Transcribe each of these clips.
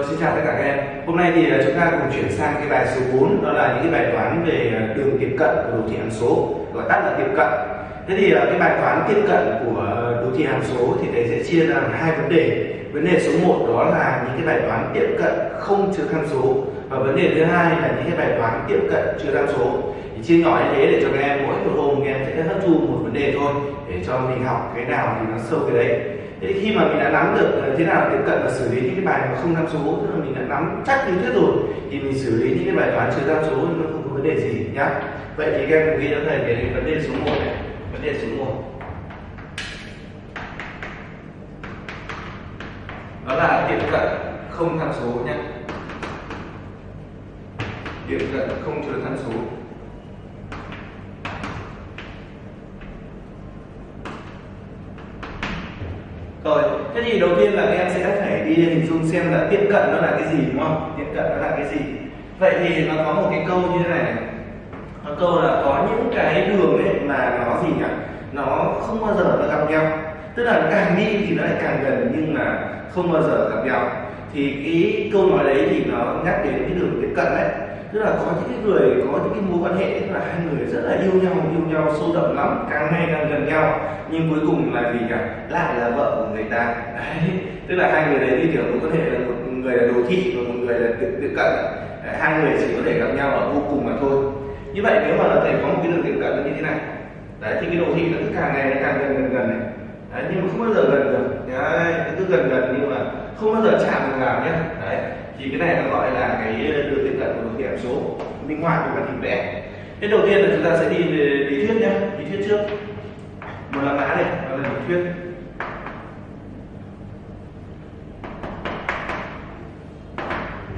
Vâng, xin chào tất cả các em. Hôm nay thì à, chúng ta cùng chuyển sang cái bài số 4 đó là những cái bài toán về à, đường tiếp cận của đồ thị hàm số, gọi tắt là tiếp cận. Thế thì à, cái bài toán tiếp cận của đồ thị hàm số thì thầy sẽ chia ra làm hai vấn đề. Vấn đề số 1 đó là những cái bài toán tiếp cận không chứa tham số và vấn đề thứ hai là những cái bài toán tiếp cận chứa tham số. Thì chia nhỏ như thế để cho các em mỗi một hôm các em sẽ hấp thu một vấn đề thôi, để cho mình học cái nào thì nó sâu cái đấy thế khi mà mình đã nắm được ờ, thế nào tiếp cận và xử lý những cái bài mà không tham số, tức là mình đã nắm chắc lý thuyết rồi, thì mình xử lý những cái bài toán trừ tham số thì nó không có vấn đề gì, nhá. Vậy thì các em cùng ghi cho thầy cái vấn đề số 1 này, vấn đề số 1 đó là tiếp cận không tham số nhé tiếp cận không trừ tham số. Rồi, thế thì đầu tiên là các em sẽ phải đi hình dung xem là tiếp cận nó là cái gì đúng không? Tiếp cận nó là cái gì? Vậy thì nó có một cái câu như thế này. Nó câu là có những cái đường ấy mà nó gì nhỉ? Nó không bao giờ nó gặp nhau. Tức là càng đi thì nó lại càng gần nhưng mà không bao giờ gặp nhau. Thì cái câu nói đấy thì nó nhắc đến cái đường tiếp cận đấy tức là có những cái người có những cái mối quan hệ tức là hai người rất là yêu nhau yêu nhau sâu đậm lắm càng ngày càng gần nhau. Nhưng cuối cùng là gì cả lại là vợ của người ta. Đấy. tức là hai người đấy đi kiểu mối quan hệ là một người là đồ thị và một người là tiếp, cận. Đấy, hai người chỉ có thể gặp nhau ở vô cùng mà thôi. Như vậy nếu mà là thầy có một cái đường tiếp cận như thế này đấy thì cái đồ thị nó cứ càng ngày nó càng gần gần gần này. Đấy, nhưng mà không bao giờ gần được. Đấy, cứ gần gần nhưng mà không bao giờ chạm vào nhé đấy thì cái này nó gọi là cái ờ, đường tiếp cận của điểm hàm số minh họa của các hình vẽ. Thế đầu tiên là chúng ta sẽ đi về lý thuyết nhé lý thuyết trước. Một là mã này đó là lý thuyết.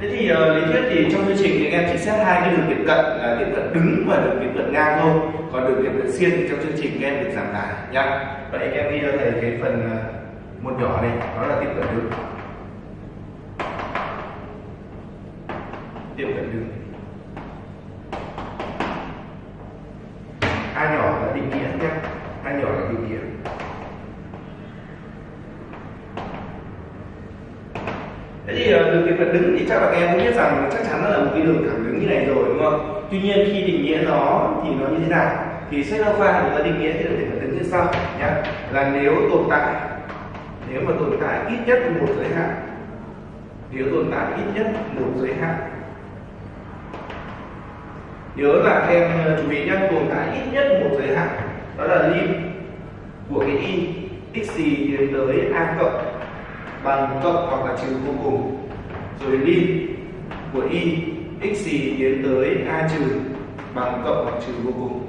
Thế thì uh, lý thuyết thì trong chương trình thì anh em chỉ xét hai cái đường tiếp cận là tiếp cận đứng và đường tiếp cận ngang thôi. Còn đường tiếp cận xiên thì trong chương trình anh em được giảm tải nhá. Vậy anh em đi cho thầy cái phần uh, một nhỏ này đó là tiếp cận đứng. Tiểu cận đứng a nhỏ là định nghĩa nhé. A nhỏ là định nghĩa. Thế thì đường tiếp cận đứng thì chắc là các em cũng biết rằng chắc chắn nó là một cái đường thẳng đứng như này rồi, đúng không? Tuy nhiên khi định nghĩa nó thì nó như thế nào? Thì sách giáo khoa chúng ta định nghĩa cái đường tiếp cận đứng như sau nhé là nếu tồn tại, nếu mà tồn tại ít nhất một giới hạn, nếu tồn tại ít nhất một giới hạn nhớ là em ờ, chú ý nhé tồn tại ít nhất một giới hạn, đó là lim của cái y x gì tiến tới a cộng bằng cộng hoặc là trừ vô cùng. Rồi lim của y x gì tiến tới a trừ bằng cộng hoặc trừ vô cùng.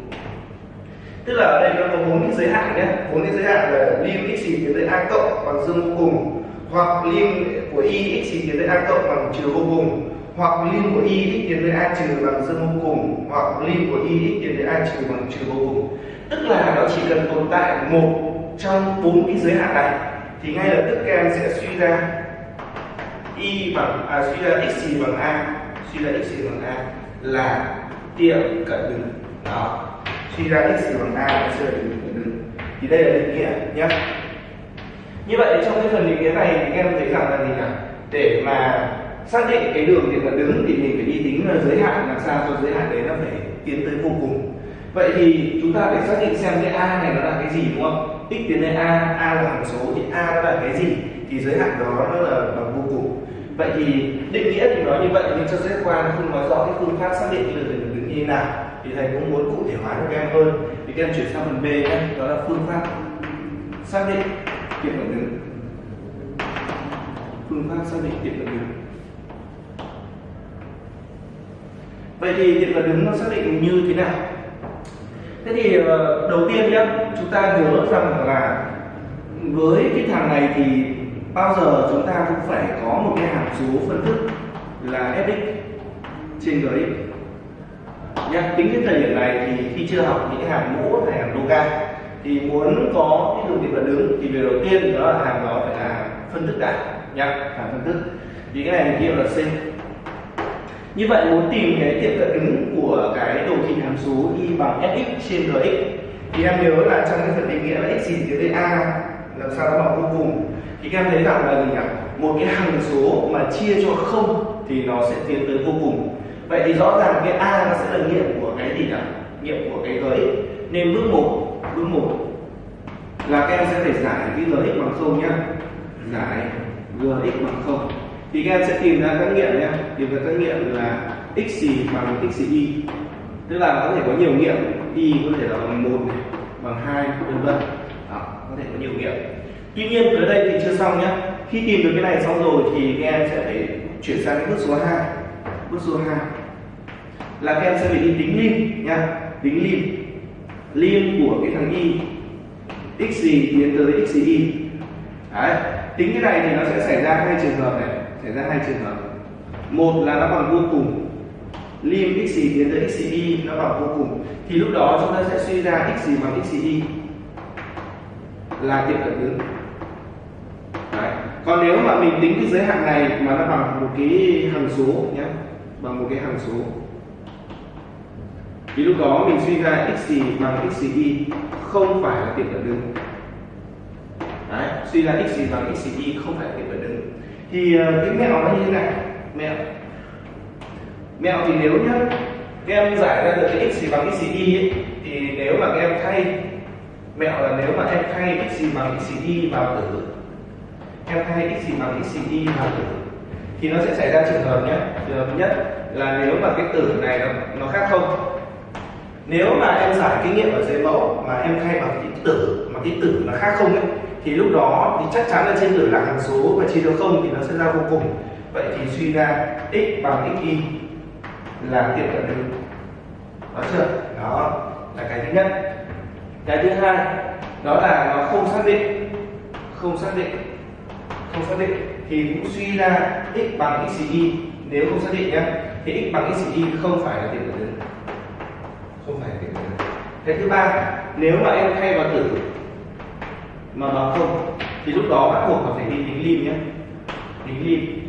Tức là ở đây nó có bốn cái giới hạn nhé bốn cái giới hạn là lim x gì tiến tới a cộng bằng dương vô cùng, hoặc lim của y x gì tiến tới a cộng bằng trừ vô cùng hoặc lim của y x tiến tới a trừ bằng dương vô cùng hoặc lim của y x tiến tới a trừ bằng trừ vô cùng. Tức là nó chỉ cần tồn tại một trong bốn cái giới hạn này thì ngay lập tức các em sẽ suy ra y bằng à, suy ra x gì bằng a suy ra x gì bằng a là tiệm cận đứng đó. Suy ra x gì bằng a là suy ra cận đứng thì đây là định nghĩa nhé. Như vậy trong cái phần định nghĩa này thì các em thấy rằng là gì nhỉ để mà xác định cái đường tiệm cận đứng thì mình phải đi tính ờ, giới hạn, làm sao cho giới hạn đấy nó phải tiến tới vô cùng. Vậy thì chúng ta phải xác định xem cái a này nó là cái gì, đúng không? X tiến tới a a là hàm số thì a nó là cái gì? Thì giới hạn đó nó là bằng vô cùng. Vậy thì định nghĩa thì nói như vậy, nhưng cho sách quan không nói rõ cái phương pháp xác định cái đường tiệm cận đứng như thế nào. Thì thầy cũng muốn cụ thể hóa cho các em hơn. Thì các em chuyển sang phần b nhé. Đó là phương pháp xác định tiệm cận đứng. Phương pháp xác định tiệm cận đứng. Vậy thì điện cận đứng nó xác định như thế nào? Thế thì ờ, đầu tiên nhé chúng ta nhớ rằng là với cái thằng này thì bao giờ chúng ta cũng phải có một cái hàm số phân thức là fx trên gx nhá, tính đến thời điểm này thì khi chưa học những hàm mũ hay hàm loga thì muốn có cái đường điện cận đứng thì việc đầu tiên đó là hàm đó phải là phân thức đại nhá, hàm phân thức thì cái này kia là c như vậy muốn tìm cái tiệm cận đứng của cái đồ thị hàm số y bằng fx trên gx thì em nhớ là trong cái phần định nghĩa là x gì dưới đây a, làm sao nó bằng vô cùng. Thì các em thấy rằng là gì nhỉ? Một cái hằng số mà chia cho không thì nó sẽ tiến tới vô cùng. Vậy thì rõ ràng cái a nó sẽ là nghiệm của cái gì nhỉ? Nghiệm của cái gx nên bước một bước một là các em sẽ phải giải cái gx bằng không nhá. Giải gx bằng không thì các em sẽ tìm ra các nghiệm nhé. Tìm ra các nghiệm là x gì bằng x y. Tức là có thể có nhiều nghiệm. Y có thể là bằng một bằng hai, vân vân. Có thể có nhiều nghiệm. Tuy nhiên tới đây thì chưa xong nhé. Khi tìm được cái này xong rồi thì các em sẽ phải chuyển sang cái bước số 2 bước số 2 là các em sẽ phải đi tính lim nha tính lim lim của cái thằng y. X gì tiến tới x gì y. Đấy, tính cái này thì nó sẽ xảy ra hai trường hợp này xảy ra hai trường hợp. Một là nó bằng vô cùng. Lim x gì tiến tới x y nó bằng vô cùng. Thì lúc đó chúng ta sẽ suy ra x gì bằng x y là tiệm cận đứng Đấy. còn nếu mà mình tính cái giới hạn này mà nó bằng một cái hằng số nhé bằng một cái hằng số. Thì lúc đó mình suy ra x gì bằng x y không phải là tiệm cận đứng Đấy, suy ra x gì bằng x y không phải là tiệm cận đứng thì ờ, cái mẹo nó như thế này. Mẹo. Mẹo thì nếu nhá các em giải ra được cái x gì bằng x y ấy, thì nếu mà các em thay mẹo là nếu mà em thay x gì bằng x y vào tử. Em thay x gì bằng x y vào tử. Thì nó sẽ xảy ra trường hợp nhé trường hợp nhất là nếu mà cái tử này nó, nó khác không. Nếu mà em giải kinh nghiệm ở dưới mẫu mà em thay bằng cái tử mà cái tử nó khác không ấy thì lúc đó thì chắc chắn là trên tử là hằng số và chia cho không thì nó sẽ ra vô cùng. Vậy thì suy ra x bằng x y là tiệm cận được đó chưa? Đó, là cái thứ nhất. Cái thứ hai, đó là nó không xác định, không xác định, không xác định. Thì cũng suy ra x bằng x y, nếu không xác định nhé thì x bằng x y không phải là tiệm cận được không phải là tiệm cận được cái thứ ba, nếu mà em thay vào tử mà bằng không thì lúc đó bắt buộc phải đi tính lim nhé tính lim.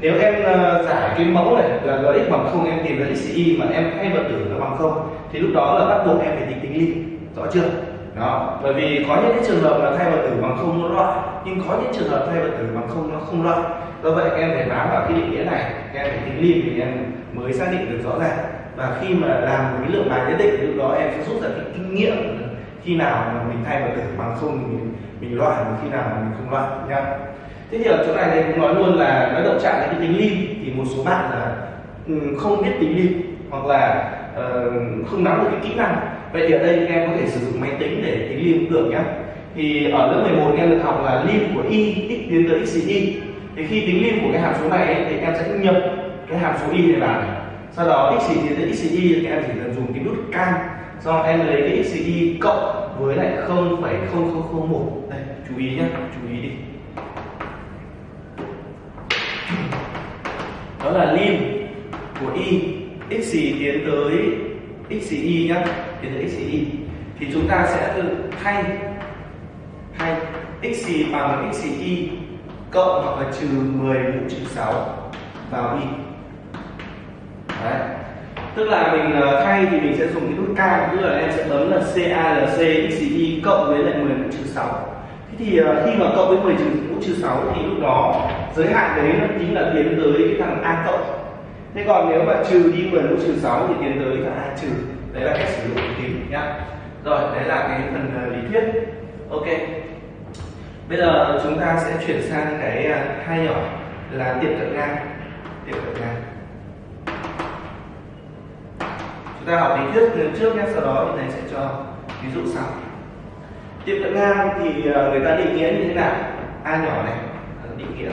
Nếu em ờ, uh, giải cái mẫu này là gx bằng không em tìm ra xy mà em thay vật tử nó bằng không thì lúc đó là bắt buộc em phải tính tính lim. Rõ chưa? Đó. Bởi vì có những cái trường hợp là thay vật tử bằng không nó loại nhưng có những trường hợp thay vật tử bằng không nó không loại. Do vậy em phải bám vào cái định nghĩa này em phải tính lim thì em mới xác định được rõ ràng. Và khi mà làm một cái lượng bài nhất định lúc đó em sẽ rút ra cái kinh nghiệm khi nào mà mình thay vào tử bằng không mình mình loại và khi nào mà mình không loại nha thế thì ở chỗ này thì cũng nói luôn là nó động chạm đến cái tính lim thì một số bạn là ừ, không biết tính lim hoặc là uh, không nắm được cái kỹ năng. Vậy thì ở đây các em có thể sử dụng máy tính để tính lim cũng được nhé thì ở lớp 11 em được học là lim của y x tiến tới x y. Thì khi tính lim của cái hàm số này ấy, thì em sẽ nhập cái hàm số y này. Vào sau đó x tiến tới x y thì em chỉ cần dùng cái nút cam do em lấy cái x cộng với lại 0,0001 đây chú ý nhé chú ý đi. Đó là lim của y x tiến tới x y nhá tiến tới x y thì chúng ta sẽ thay thay x bằng x y cộng hoặc là trừ 10 mũ trừ 6 vào y đấy tức là mình ờ, thay thì mình sẽ dùng cái nút k, tức là em sẽ bấm là calc x, y cộng với lại 10 mũ trừ 6 thế thì ờ, khi mà cộng với 10 trừ mũ trừ 6 thì lúc đó giới hạn đấy nó chính là tiến tới cái thằng a cộng. Thế còn nếu mà trừ đi 10 mũ trừ 6 thì tiến tới thằng a trừ. Đấy là cách sử dụng tính nhá. Rồi, đấy là cái phần ờ, lý thuyết. Ok. Bây giờ chúng ta sẽ chuyển sang cái hai nhỏ là tiệm cận ngang. Tiệm cận ngang. Chúng ta học lý thuyết trước nhé, sau đó thì thầy sẽ cho ví dụ sau. Tiệm cận ngang thì ờ, người ta định nghĩa như thế nào? A nhỏ này ờ, định nghĩa.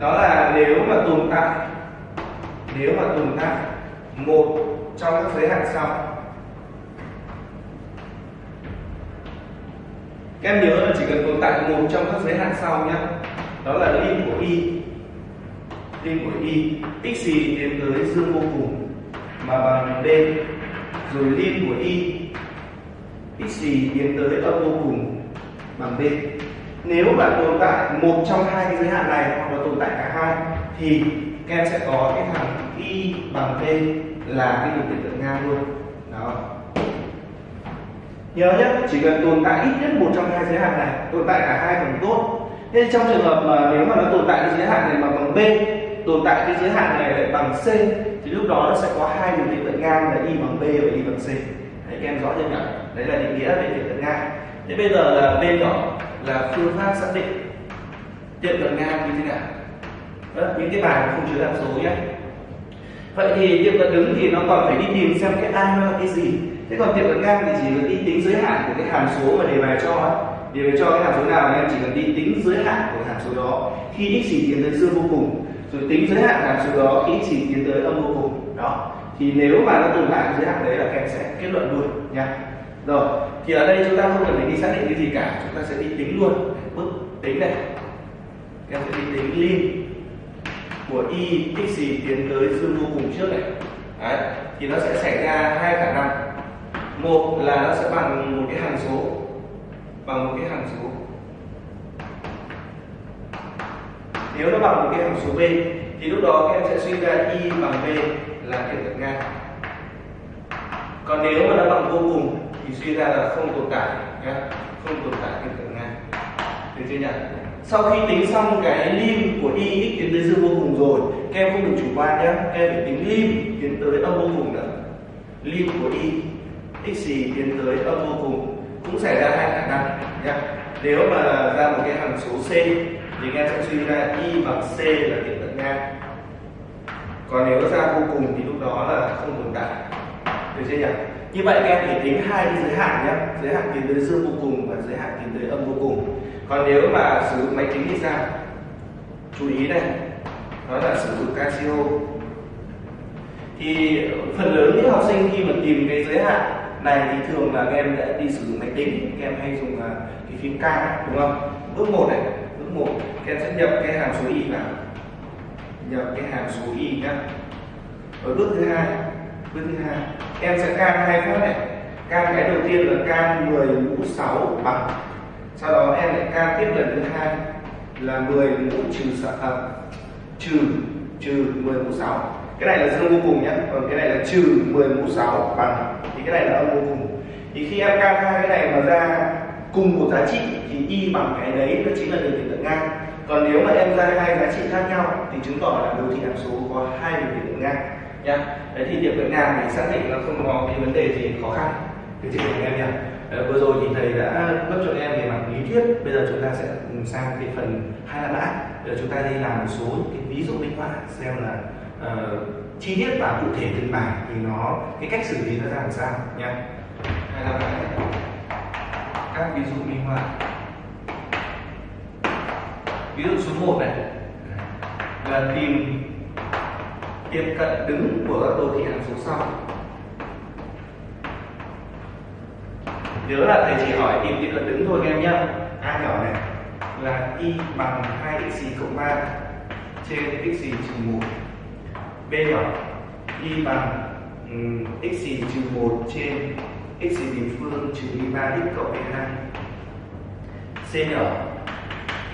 Đó là nếu mà tồn tại, nếu mà tồn tại một trong các giới hạn sau. Các em nhớ là chỉ cần tồn tại một trong các giới hạn sau nhé. Đó là lim của y lim của y x gì tiến tới dương vô cùng, mà bằng d rồi lim của y x gì tiến tới âm vô cùng bằng b nếu mà tồn tại một trong hai cái giới hạn này hoặc là tồn tại cả hai, thì các em sẽ có cái thằng y bằng b là cái điều kiện tượng ngang luôn. Đó. Nhớ nhé, chỉ cần tồn tại ít nhất một trong hai giới hạn này, tồn tại cả hai càng tốt. Nên trong trường hợp mà nếu mà nó tồn tại cái giới hạn này mà bằng b tồn tại cái giới hạn này lại bằng c thì lúc đó nó sẽ có hai đường tiệm cận ngang là y bằng b và y bằng c. Đấy các em rõ chưa nhỉ? Đấy là định nghĩa về tiệm cận ngang. Thế bây giờ là b nhỏ là phương pháp xác định tiệm cận ngang như thế nào. Đó, những cái bài không chứa hàm số nhé. Vậy thì tiệm cận đứng thì nó còn phải đi tìm xem cái a nó là cái gì. Thế còn tiệm cận ngang thì chỉ cần đi tính giới hạn của cái hàm số mà đề bài cho ấy đề bài cho cái hàm số nào em chỉ cần đi tính giới hạn của hàm số đó. Khi x chỉ tiến tới dương vô cùng rồi tính giới hạn hàm số đó khi chỉ tiến tới âm vô cùng. Đó. Thì nếu mà nó tồn tại giới hạn đấy là kèm sẽ kết luận luôn, nha. Rồi, thì ở đây chúng ta không cần phải đi xác định cái gì cả, chúng ta sẽ đi tính luôn. Bước tính này. Em sẽ đi tính lim của y x gì tiến tới dương vô cùng trước này. Đấy, thì nó sẽ xảy ra hai khả năng. Một là nó sẽ bằng một cái hàm số, bằng một cái hàm số. Nếu nó bằng một cái hàm số b, thì lúc đó các em sẽ suy ra y bằng b là tiệm cận ngang. Còn nếu mà nó bằng vô cùng, thì suy ra là không tồn tại nhé không tồn tại tiệm cận ngang. Được chưa nhỉ? Sau khi tính xong cái lim của y x tiến tới dương vô cùng rồi, các em không được chủ quan nhé các em phải tính lim tiến tới âm vô cùng nữa lim của y x gì tiến tới âm vô cùng cũng xảy ra hai khả năng nhé nếu mà ra một cái hàm số c thì các em sẽ suy ra y bằng c là tiệm cận ngang. Còn nếu ra vô cùng thì lúc đó là không tồn tại. Được chưa nhỉ? Như vậy các em phải tính hai cái giới hạn nhé. Giới hạn tiến tới dương vô cùng và giới hạn tiến tới âm vô cùng. Còn nếu mà sử dụng máy tính thì sao? Chú ý này. Đó là sử dụng Casio. Thì phần lớn những học sinh khi mà tìm cái giới hạn này thì thường là các em đã đi sử dụng máy tính. Các em hay dùng à, cái phím K, đúng không? Bước một này. 1 các em sẽ nhập cái hàm số y vào. Nhập cái hàm số y nhá. Ở bước thứ hai bước thứ hai em sẽ can hai phát này. Can cái đầu tiên là can 10 mũ 6 bằng. Sau đó em lại can tiếp lần thứ hai là 10 mũ trừ sợ à, trừ trừ 10 mũ 6 cái này là dương vô cùng nhé còn cái này là trừ 10 mũ 6 bằng. Thì cái này là âm vô cùng. Thì khi em can hai cái này mà ra cùng một giá trị thì y bằng cái đấy nó chính là đường tiệm cận ngang. Còn nếu mà em ra hai giá trị khác nhau thì chứng tỏ là đồ thị hàm số có hai đường tiệm cận ngang. Nhá đấy thì tiệm cận ngang thì xác định nó không có cái vấn đề gì khó khăn. Được chị các em nhá vừa rồi thì thầy đã cấp cho em về mặt lý thuyết. Bây giờ chúng ta sẽ sang cái phần hai là mã để chúng ta đi làm một số cái ví dụ minh họa xem là uh, chi tiết và cụ thể từng bài thì nó cái cách xử lý nó ra làm sao nha. Hai là mã các ví dụ minh họa. Ví dụ số 1 này là tìm tiệm cận đứng của các đồ thị hàm số sau. Nhớ là thầy chỉ hỏi tìm tiệm cận đứng thôi các em nhé a nhỏ này là y bằng 2 x cộng 3 trên x trừ 1 b nhỏ y bằng um, x trừ 1 trên x bình phương trừ y 3 x cộng 2 c nhỏ.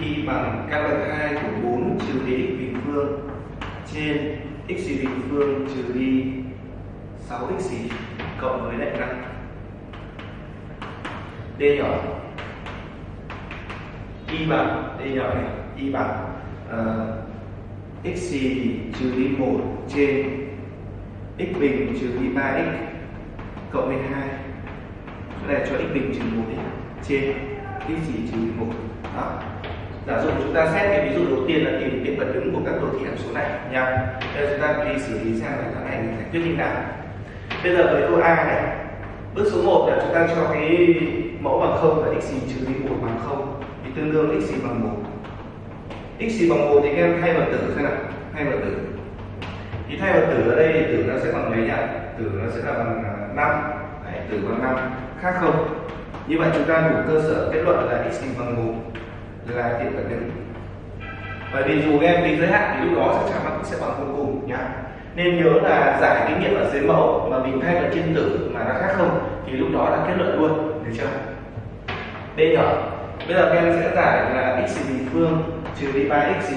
Y bằng căn bậc 2 của 4 trừ đi x bình phương. Trên x bình phương trừ đi 6x cộng với lại 5 d nhỏ. Y bằng d nhỏ này y bằng uh, x trừ đi 1 trên x bình trừ đi 3x cộng với 2 cái này cho x bình trừ 1 trên x chỉ trừ 1 đó. Giả dụ chúng ta xét cái ví dụ đầu tiên là tìm điểm vật đứng của các đồ thị hàm số này nha. Bây giờ chúng ta đi xử lý xem là cái này mình giải quyết như nào bây giờ với câu a này. Bước số 1 là chúng ta cho cái mẫu bằng không và x trừ đi một bằng không. Thì tương đương x bằng một. X bằng một thì các em thay vào tử xem nào. Thay vào tử. Thì thay vào tử ở đây thì tử nó sẽ bằng mấy nhỉ? Tử nó sẽ là bằng à, 5 Đấy, tử bằng 5 khác không? Như vậy chúng ta đủ cơ sở kết luận là x bằng một là tiệm cận đứng bởi vì dù em tính giới hạn thì lúc đó chắc chắn nó cũng sẽ bằng vô cùng nhá. Nên nhớ là giải kinh nghiệm ở dưới mẫu mà mình thay vào trên tử mà nó khác không thì lúc đó là kết luận luôn, được chưa? B nhỏ bây giờ các em sẽ giải là x bình phương trừ đi 3x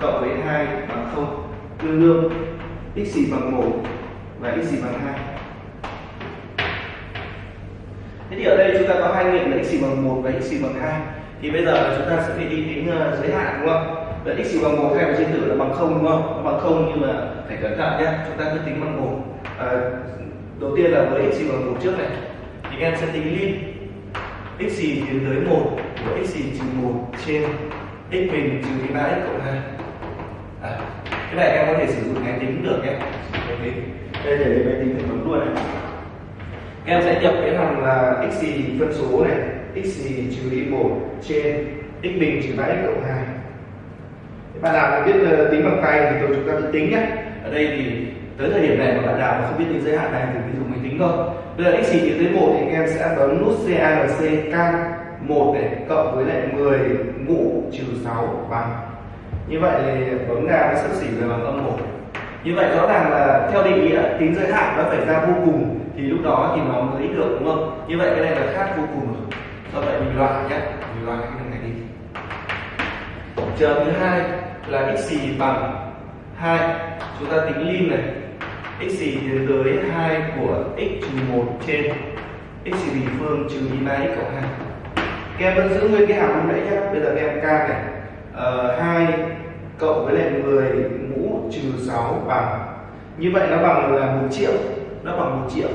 cộng với 2 bằng 0 tương đương x bằng 1 và x bằng 2 thế thì ở đây chúng ta có hai nghiệm là x bằng 1 và x bằng 2 thì bây giờ chúng ta sẽ phải đi tính uh, ờ, giới hạn đúng không? Vậy x bằng một hay trên tử là bằng không đúng không? Nó bằng không nhưng mà phải cẩn thận nhé. Chúng ta cứ tính bằng một. À, đầu tiên là với x bằng một trước này. Thì em sẽ tính lim x tiến tới một của x trừ một trên x bình trừ đi ba x cộng hai. À, cái này em có thể sử dụng máy tính được nhé. Máy tính. Đây để máy tính thì bấm luôn này em sẽ nhập cái hàm là x gì phân số này, x gì trừ đi một trên x bình trừ 3 x cộng hai. Bạn nào mà biết ờ, tính bằng tay thì tôi chúng ta tự tính nhé. Ở đây thì tới thời điểm này mà bạn nào mà không biết tính giới hạn này thì mình dùng máy tính thôi. Bây giờ x tiến tới một thì em sẽ bấm nút CALC can 1 này, cộng với lại 10 mũ trừ 6 bằng. Như vậy thì bấm ra nó sắp xỉ về bằng âm 1 như vậy rõ ràng là theo định nghĩa tính giới hạn nó phải ra vô cùng thì lúc đó thì nó mới được đúng không? Như vậy cái này là khác vô cùng rồi. Do vậy mình loại nhé mình loại cái này đi. Trường thứ hai là x bằng 2 chúng ta tính lim này. X tiến tới 2 của x trừ 1 trên x bình phương trừ y ba x cộng 2 các em vẫn giữ nguyên cái hàm lúc nãy nhé bây giờ các em k này. Ờ, uh, 2 cộng với lại 10 mũ trừ 6 bằng. Như vậy nó bằng là 1 triệu nó bằng 1 triệu.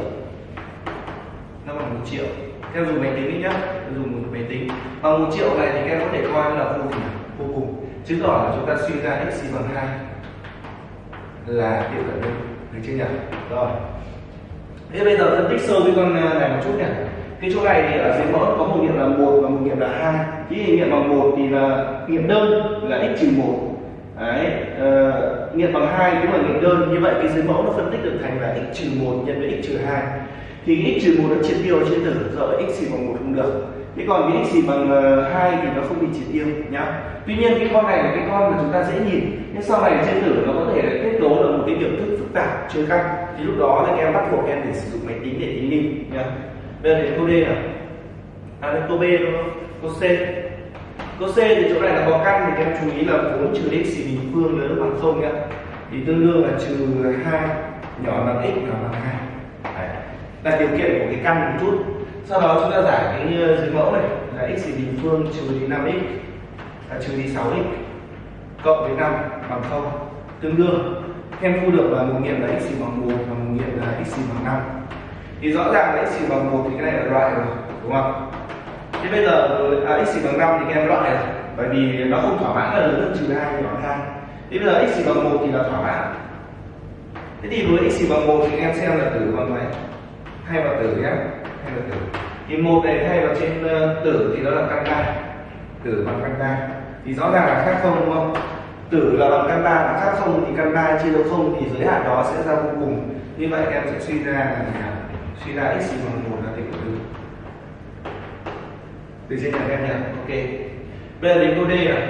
Nó bằng 1 triệu. Theo dùng máy tính đi nhá dùng một máy tính. Bằng 1 triệu này thì các em có thể coi là vô cùng vô cùng. Chứng tỏ là chúng ta suy ra x bằng 2 là tiệm cận đơn được chưa nhỉ? Rồi. Thế bây giờ phân tích sâu cái con à, này một chút nhỉ. Cái chỗ này thì ở dưới mẫu có một nghiệm là một và một nghiệm là hai. Cái nghiệm bằng một thì là nghiệm đơn là x trừ một. Đấy uh, nghiệm bằng hai cũng là nghiệm đơn như vậy, cái dưới mẫu nó phân tích được thành là x trừ một nhân với x trừ hai. Thì x trừ một nó triệt tiêu trên tử, do x bằng một không được. Thế còn cái x bằng ờ, hai thì nó không bị triệt tiêu, nhá. Tuy nhiên cái con này là cái con mà chúng ta dễ nhìn, nhưng sau này trên tử nó có thể kết cấu là một cái biểu thức phức tạp, chưa căn thì lúc đó các em bắt buộc em để sử dụng máy tính để tính đi nhá. Bây giờ đến câu D nào? À đến câu B đúng không? Câu C câu C thì chỗ này là có căn thì em chú ý là 4 trừ x thì bình phương lớn bằng không nhá. Thì tương đương là trừ hai, nhỏ bằng x, nhỏ bằng hai. Là điều kiện của cái căn một chút. Sau đó chúng ta giải cái ờ, dưới mẫu này, là x bình phương trừ đi 5x là trừ đi 6x cộng với 5 bằng 0 tương đương. Em thu được là một nghiệm là x bằng 1 và một nghiệm là x bằng 5 thì rõ ràng là x bằng 1 thì cái này là loại rồi, đúng không? Thế bây giờ ờ, à, x bằng 5 thì các em loại rồi. Bởi vì nó không thỏa mãn là lớn hơn trừ hai nhỏ 2 thế bây giờ x bằng 1 thì là thỏa mãn. Thế thì với x bằng 1 thì các em xem là tử bằng mấy thay vào tử nhé thay vào tử. Thì một này thay vào trên uh, tử thì nó là căn ba tử bằng căn ba thì rõ ràng là khác không đúng không? Tử là bằng căn ba là khác không thì căn ba chia cho không thì giới hạn đó sẽ ra vô cùng. Như vậy em sẽ suy ra là suy ra x bằng một từ trên nhà em nhé ok. Bây giờ đến câu d này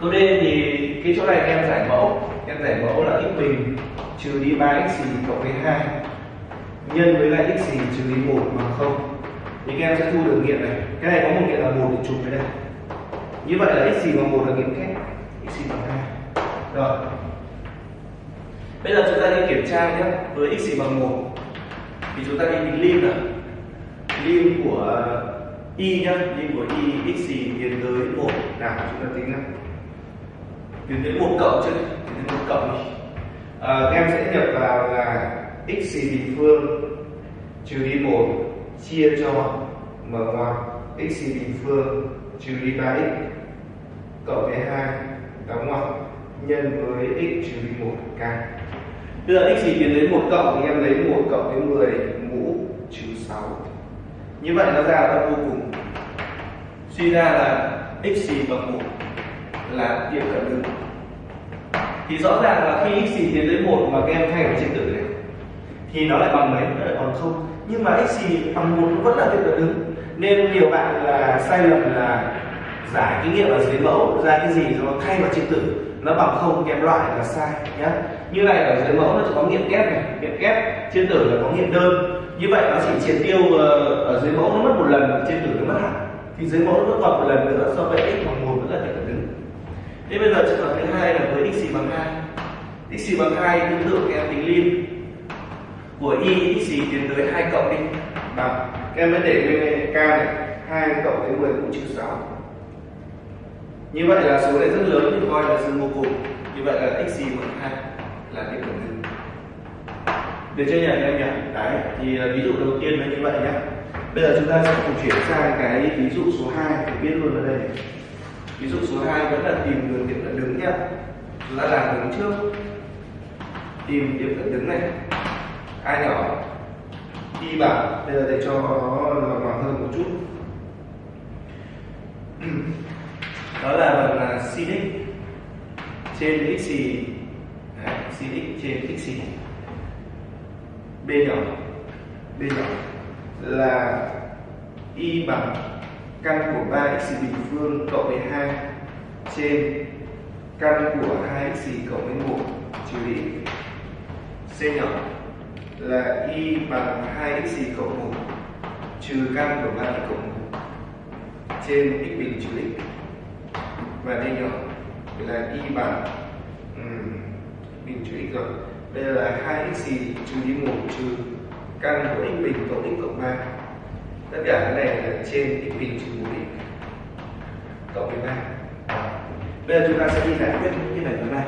câu d thì cái chỗ này em giải mẫu. Em giải mẫu là x bình trừ đi 3 x cộng với 2 nhân với lại x trừ đi 1 bằng 0 thì các em sẽ thu được nghiệm này. Cái này có một nghiệm là một để chụp với đây như vậy là x bằng 1 là nghiệm kép x bằng 2 rồi. Bây giờ chúng ta đi kiểm tra nhé. Với x bằng 1 thì chúng ta đi tính lim nào. Lim của y nhá lim của y x gì tiến tới một, nào chúng ta tính nào tiến tới một cộng chứ tiến tới một cộng đi à, em sẽ nhập vào là x bình phương trừ đi một chia cho m ngoặc x bình phương trừ đi 3x cộng với hai đóng ngoặc nhân với x trừ đi một k. Bây giờ x gì tiến đến một cộng thì em lấy một cộng với 10 mũ trừ 6. Như vậy nó ra là vô cùng. Suy ra là x bằng 1 là điểm cận đứng Thì rõ ràng là khi x tiến tới 1 mà các em thay vào trên tử này, thì nó lại bằng mấy? Nó lại bằng không. Nhưng mà x bằng một vẫn là tiệm cận đứng nên nhiều bạn là sai lầm là giải cái nghiệm ở dưới mẫu, ra cái gì nó thay vào trên tử nó bằng không kèm loại là sai nhé như này ở dưới mẫu nó chỉ có nghiệm kép này. Nghiệm kép, trên tử là có nghiệm đơn. Như vậy nó chỉ triệt tiêu ờ, ở dưới mẫu nó mất một lần, trên tử nó mất hẳn thì dưới mẫu nó còn một lần nữa so với x bằng một vẫn là tiếp cận đứng. Thế bây giờ trường hợp thứ hai là với x bằng hai. X bằng hai tương tự các em tính lim của y, x tiến tới hai cộng đi. Bằng các em mới để nguyên k này, hai cộng với 10 cũng trừ sáu. Như vậy là số này rất lớn thì coi là dương vô cùng như vậy là x bằng hai là điểm cận được chưa nhỉ em nhỉ? Đấy, thì à, ví dụ đầu tiên là như vậy nhé bây giờ chúng ta sẽ cùng chuyển sang cái ví dụ số 2 để biết luôn ở đây. Ví dụ số 2 vẫn là tìm đường điểm cận đứng nhé chúng ta làm đứng trước. Tìm điểm cận đứng này. Ai nhỏ? Y bằng. Bây giờ để cho nó lòng hoàng hơn một chút. Đó là bằng là sin trên x xì sin x trên x xì b nhỏ. B nhỏ là y bằng căn của 3x bình phương cộng với 2 trên căn của 2x cộng với 1 trừ đi. C nhỏ là y bằng 2x cộng 1 trừ căn của 3x cộng 1 trên x bình trừ x và d nhỏ là y bằng um, bình trừ x rồi. Đây là 2x trừ đi 1 trừ căn của x bình cộng x cộng ba tất cả cái này là trên x bình trừ 1 x cộng với ba bây giờ chúng ta sẽ đi giải quyết những cái này thứ này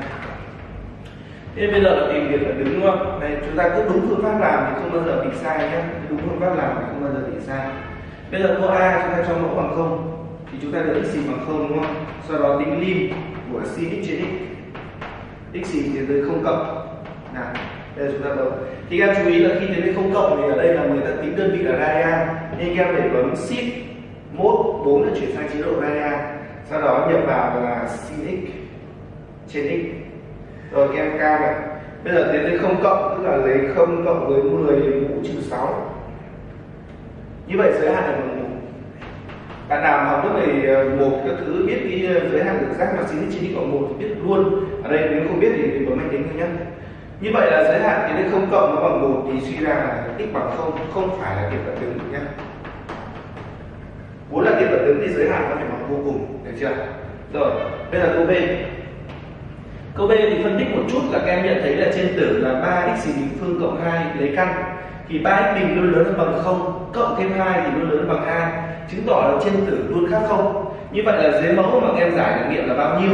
thế bây giờ là tìm điểm là đứng, đúng không? Này, chúng ta cứ đúng phương pháp làm thì không bao giờ bị sai nhé. Đúng phương pháp làm thì không bao giờ bị sai. Bây giờ câu a, chúng ta cho mẫu bằng không? Thì chúng ta được x bằng không, đúng không? Sau đó tính lim của sin x trên x. X thì tới không cộng. Nào đây là chúng ta bấm thì các em chú ý là khi đến không cộng thì ở đây là người ta tính đơn vị là radian nên các em phải bấm shift mốt 4 là chuyển sang chế độ radian sau đó nhập vào là sin x trên x. Rồi các em cam này. Bây giờ tiến tới không cộng, tức là lấy không cộng với 10 mũ trừ 6 như vậy giới hạn là bằng một. Bạn nào học lớp này ờ, một các thứ, biết cái ờ, giới hạn được giác mà sin x trên x bằng một thì biết luôn. Ở đây nếu không biết thì mình bấm máy tính thôi nhé như vậy là giới hạn tiến đến không cộng nó bằng một thì suy ra là x bằng không không phải là điểm cận đứng nhé muốn là điểm cận đứng thì giới hạn nó phải bằng vô cùng, được chưa? Rồi, bây giờ câu b. Câu b thì phân tích một chút là các em nhận thấy là trên tử là 3x bình phương cộng 2 lấy căn. Thì 3x bình luôn lớn hơn bằng không, cộng thêm 2 thì luôn lớn hơn bằng 2 chứng tỏ là trên tử luôn khác không. Như vậy là dưới mẫu mà các em giải được nghiệm là bao nhiêu,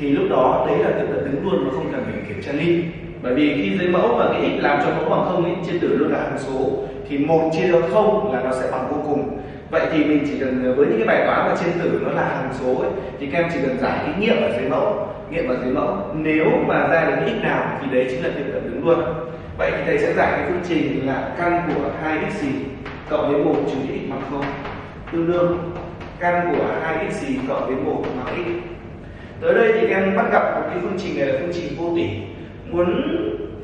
thì lúc đó đấy là điểm cận đứng luôn mà không cần phải kiểm tra ly bởi vì khi dưới mẫu mà cái x làm cho mẫu bằng không ấy, trên tử luôn là hằng số thì một chia cho không là nó sẽ bằng vô cùng. Vậy thì mình chỉ cần với những cái bài toán mà trên tử nó là hằng số ấy, thì các em chỉ cần giải cái nghiệm ở dưới mẫu nghiệm ở dưới mẫu. Nếu mà ra được cái x nào thì đấy chính là điểm cận đứng luôn. Vậy thì thầy sẽ giải cái phương trình là căn của hai x gì cộng với một trừ x bằng không? Tương đương căn của hai x gì cộng với một bằng x? Tới đây thì các em bắt gặp một cái phương trình này là phương trình vô tỷ muốn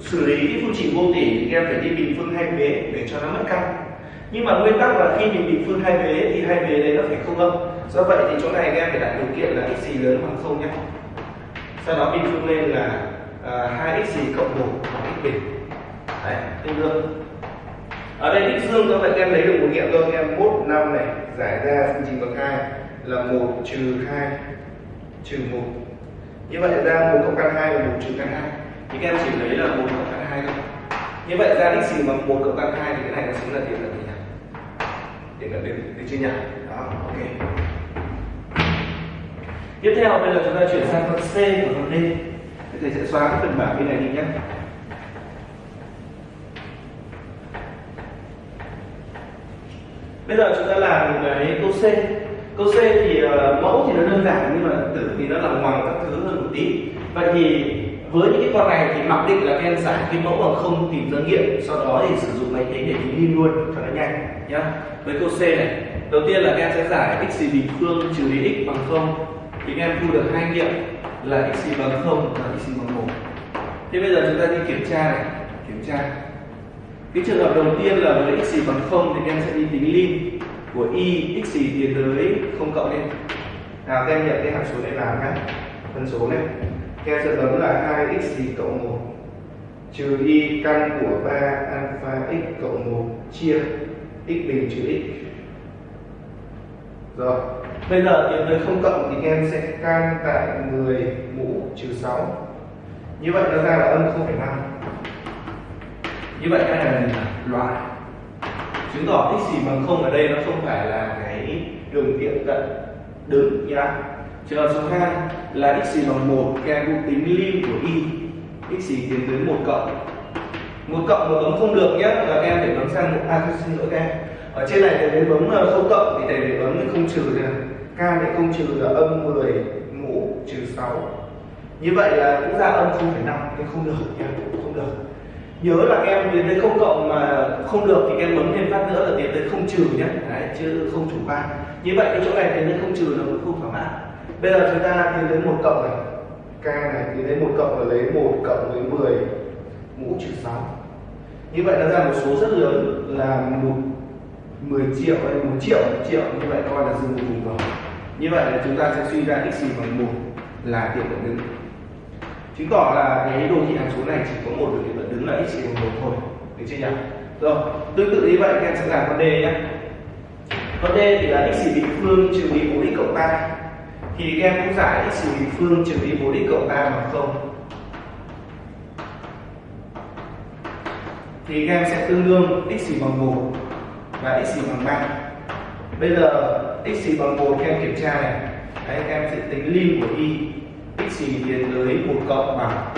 xử lý cái phương trình vô tỷ thì em phải đi bình phương hai vế để cho nó mất căn nhưng mà nguyên tắc là khi mình bình phương hai vế thì hai vế đấy nó phải không âm. Do vậy thì chỗ này em phải đặt điều kiện là x gì lớn bằng không nhé. Sau đó bình phương lên là à, hai uh, x gì cộng một bằng x bình. Đấy tương đương. Ở đây x dương do vậy em lấy được một nghiệm thôi em mốt năm này giải ra phương trình bậc hai là một trừ hai trừ một. Như vậy ra một cộng căn hai là một trừ căn hai thì các em chỉ lấy là một cộng căn hai thôi. Như vậy ra đích gì bằng một cộng căn hai thì cái này nó chính là tiền cận gì nhỉ? Tiền cận đến đến chưa nhỉ đó ok. Tiếp theo bây giờ chúng ta chuyển sang phần C của phần D. Thầy sẽ xóa cái phần bảng bên này đi nhé. Bây giờ chúng ta làm cái câu C. Câu C thì uh, mẫu thì nó đơn giản nhưng mà tử thì nó là ngoằng các thứ hơn một tí. Vậy thì với những cái con này thì mặc định là các em giải, cái mẫu bằng không tìm ra nghiệm, sau đó thì sử dụng máy tính để tính lim luôn cho nó nhanh, nhá. Với câu C này, đầu tiên là các em sẽ giải x bình phương trừ đi x bằng không, thì các em thu được hai nghiệm là x bằng không và x bằng một. Thế bây giờ chúng ta đi kiểm tra này, kiểm tra. Cái trường hợp đầu tiên là với x bằng không thì các em sẽ đi tính lim của y, x tiến tới không cộng lên. Nào, các em nhận cái hàm số này làm nhé phân số này theo em sẽ là 2x gì cộng 1 trừ y căn của 3 alpha x cộng 1 chia x bình trừ x. Rồi bây giờ tìm tới không cộng thì em sẽ căn tại 10 mũ trừ 6 như vậy nó ra là âm 0,5 như vậy cái này là loại. Chứng tỏ x gì bằng không ở đây nó không phải là cái đường tiệm cận đứng nhá trường hợp số 2 là x bằng 1 các em cũng tính lim của y. X tiến tới 1 cộng. 1 cộng mà bấm không được nhé là các em phải bấm sang một a xin lỗi các em. Ở trên này thầy bấm ờ, không cộng thì thầy phải bấm không trừ này k để không trừ là âm 10 mũ trừ 6 như vậy là cũng ra âm 0,5 nhưng không được nhé, không được. Nhớ là các em tiến tới không cộng mà không được thì các em bấm thêm phát nữa là tiến tới không trừ nhé. Đấy, chứ không chủ quan như vậy cái chỗ này tiến tới không trừ là cũng không thỏa mãn bây giờ chúng ta tiến đến một cộng này. K này tiến đến một cộng là lấy một cộng với 10 mũ trừ 6 như vậy nó ra một số rất lớn là một 10 triệu hay một triệu một triệu như vậy coi là dương một cùng rồi như vậy là chúng ta sẽ suy ra x bằng một là tiệm cận đứng. Chứng tỏ là cái đồ thị hàm số này chỉ có một đồ thị cận đứng là x bằng một thôi. Được chưa nhỉ? Rồi tương tự như vậy, các em sẽ làm con d nhé. Con d thì là x bình phương trừ đi 4x cộng 3 thì các em cũng giải x bình phương trừ đi 4x cộng 3 bằng không. Thì các em sẽ tương đương x bằng 1 và x bằng 3 bây giờ x bằng 1 các em kiểm tra này. Đấy, các em sẽ tính lim của y. X tiến tới 1 cộng bằng.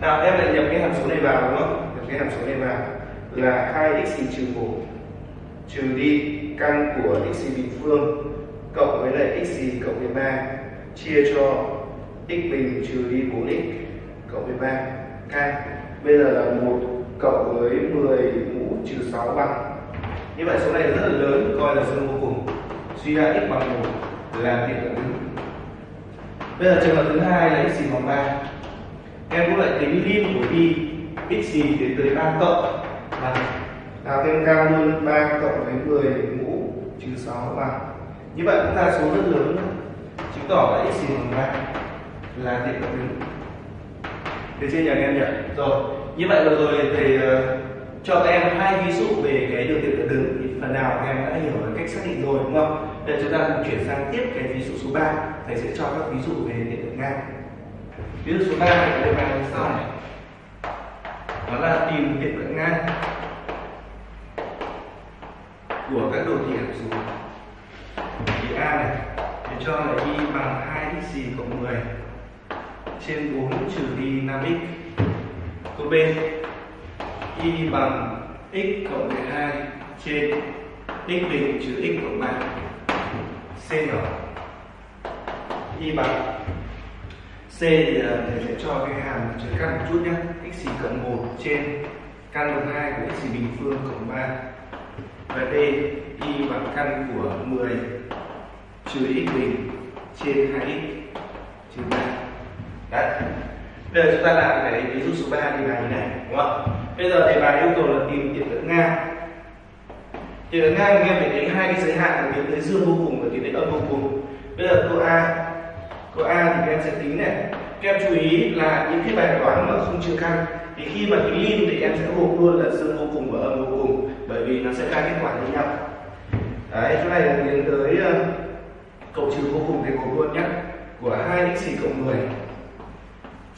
Nào em lại nhập cái hàm số này vào đúng không? Nhập cái hàm số này vào. Là 2x trừ 1 trừ đi căn của x bình phương cộng với lại x gì cộng với 3 chia cho x bình trừ đi 4x cộng với 3 k. Bây giờ là 1 cộng với 10 mũ trừ 6 bằng. Như vậy số này rất là lớn, coi là số vô cùng. Suy ra x bằng 1 là tiệm cận đứng bây giờ trường hợp thứ hai là x bằng 3 em cũng lại tính lim của y, x gì đến tới 3 cộng? Bằng nào, thêm cao hơn 3 cộng với 10 mũ trừ 6 bằng như vậy chúng ta số rất lớn chứng tỏ là x bằng ba là tiệm cận đứng được chưa nhỉ, anh em nhỉ? Rồi, như vậy vừa rồi thầy ờ, cho các em hai ví dụ về cái đường điện cận đứng thì phần nào các em đã hiểu về cách xác định rồi, đúng không? Bây chúng ta cùng chuyển sang tiếp cái ví dụ số 3 thầy sẽ cho các ví dụ về điện tượng ngang. Ví dụ số 3 thì đây là như sau này? Đó là tìm điện tượng ngang của các đồ thị hàm số thì a này, thì cho là y bằng 2 x cộng 10 trên 4 trừ đi 5x câu b, y bằng x cộng 12 trên x bình trừ x cộng 3 c nhỏ. Y bằng c thì à, thầy sẽ cho cái hàm trừ căn một chút nhé. X cộng 1 trên căn bằng 2 của x bình phương cộng 3 và d y bằng căn của 10 trừ x bình trên 2x trừ 3 đấy. Bây giờ chúng ta làm cái ví dụ số 3 thì là như này, đúng không? Bây giờ đề bài yêu cầu là tìm điểm cận ngang. Điểm cận ngang em phải tính hai cái giới hạn là tiến tới dương vô cùng và tiến tới âm vô cùng. Bây giờ câu a câu a thì các em sẽ tính này. Các em chú ý là những cái bài toán mà không trừ căn, thì khi mà tính lim thì em sẽ gộp luôn là dương vô cùng và âm vô cùng, bởi vì nó sẽ ra kết quả như nhau đấy chỗ này là tiến tới ờ, uh, cộng trừ vô cùng thì gộp luôn nhé của 2 x cộng 10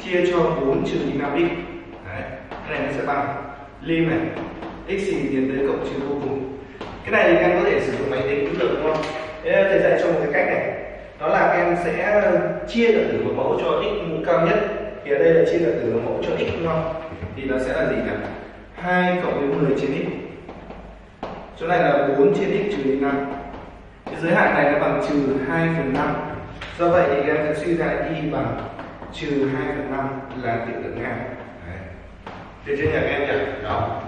chia cho 4 trừ 5 x đấy cái này nó sẽ bằng. Lim này x tiến tới cộng trừ vô cùng. Cái này thì các em có thể sử dụng máy tính cũng được đúng không? Thế thầy dạy cho một cái cách này. Đó là các em sẽ ờ, chia cả tử một mẫu cho x mũ cao nhất. Thì ở đây là chia cả tử một mẫu cho x đúng không? Thì nó sẽ là gì nhỉ 2 cộng với 10 trên x chỗ này là 4 trên x trừ đi 5 cái giới hạn này nó bằng trừ 2 phần 5 do vậy thì em sẽ suy ra y bằng trừ 2 phần 5 là tiểu lượng ngang. Được chưa nhỉ, các em nhỉ? Đó.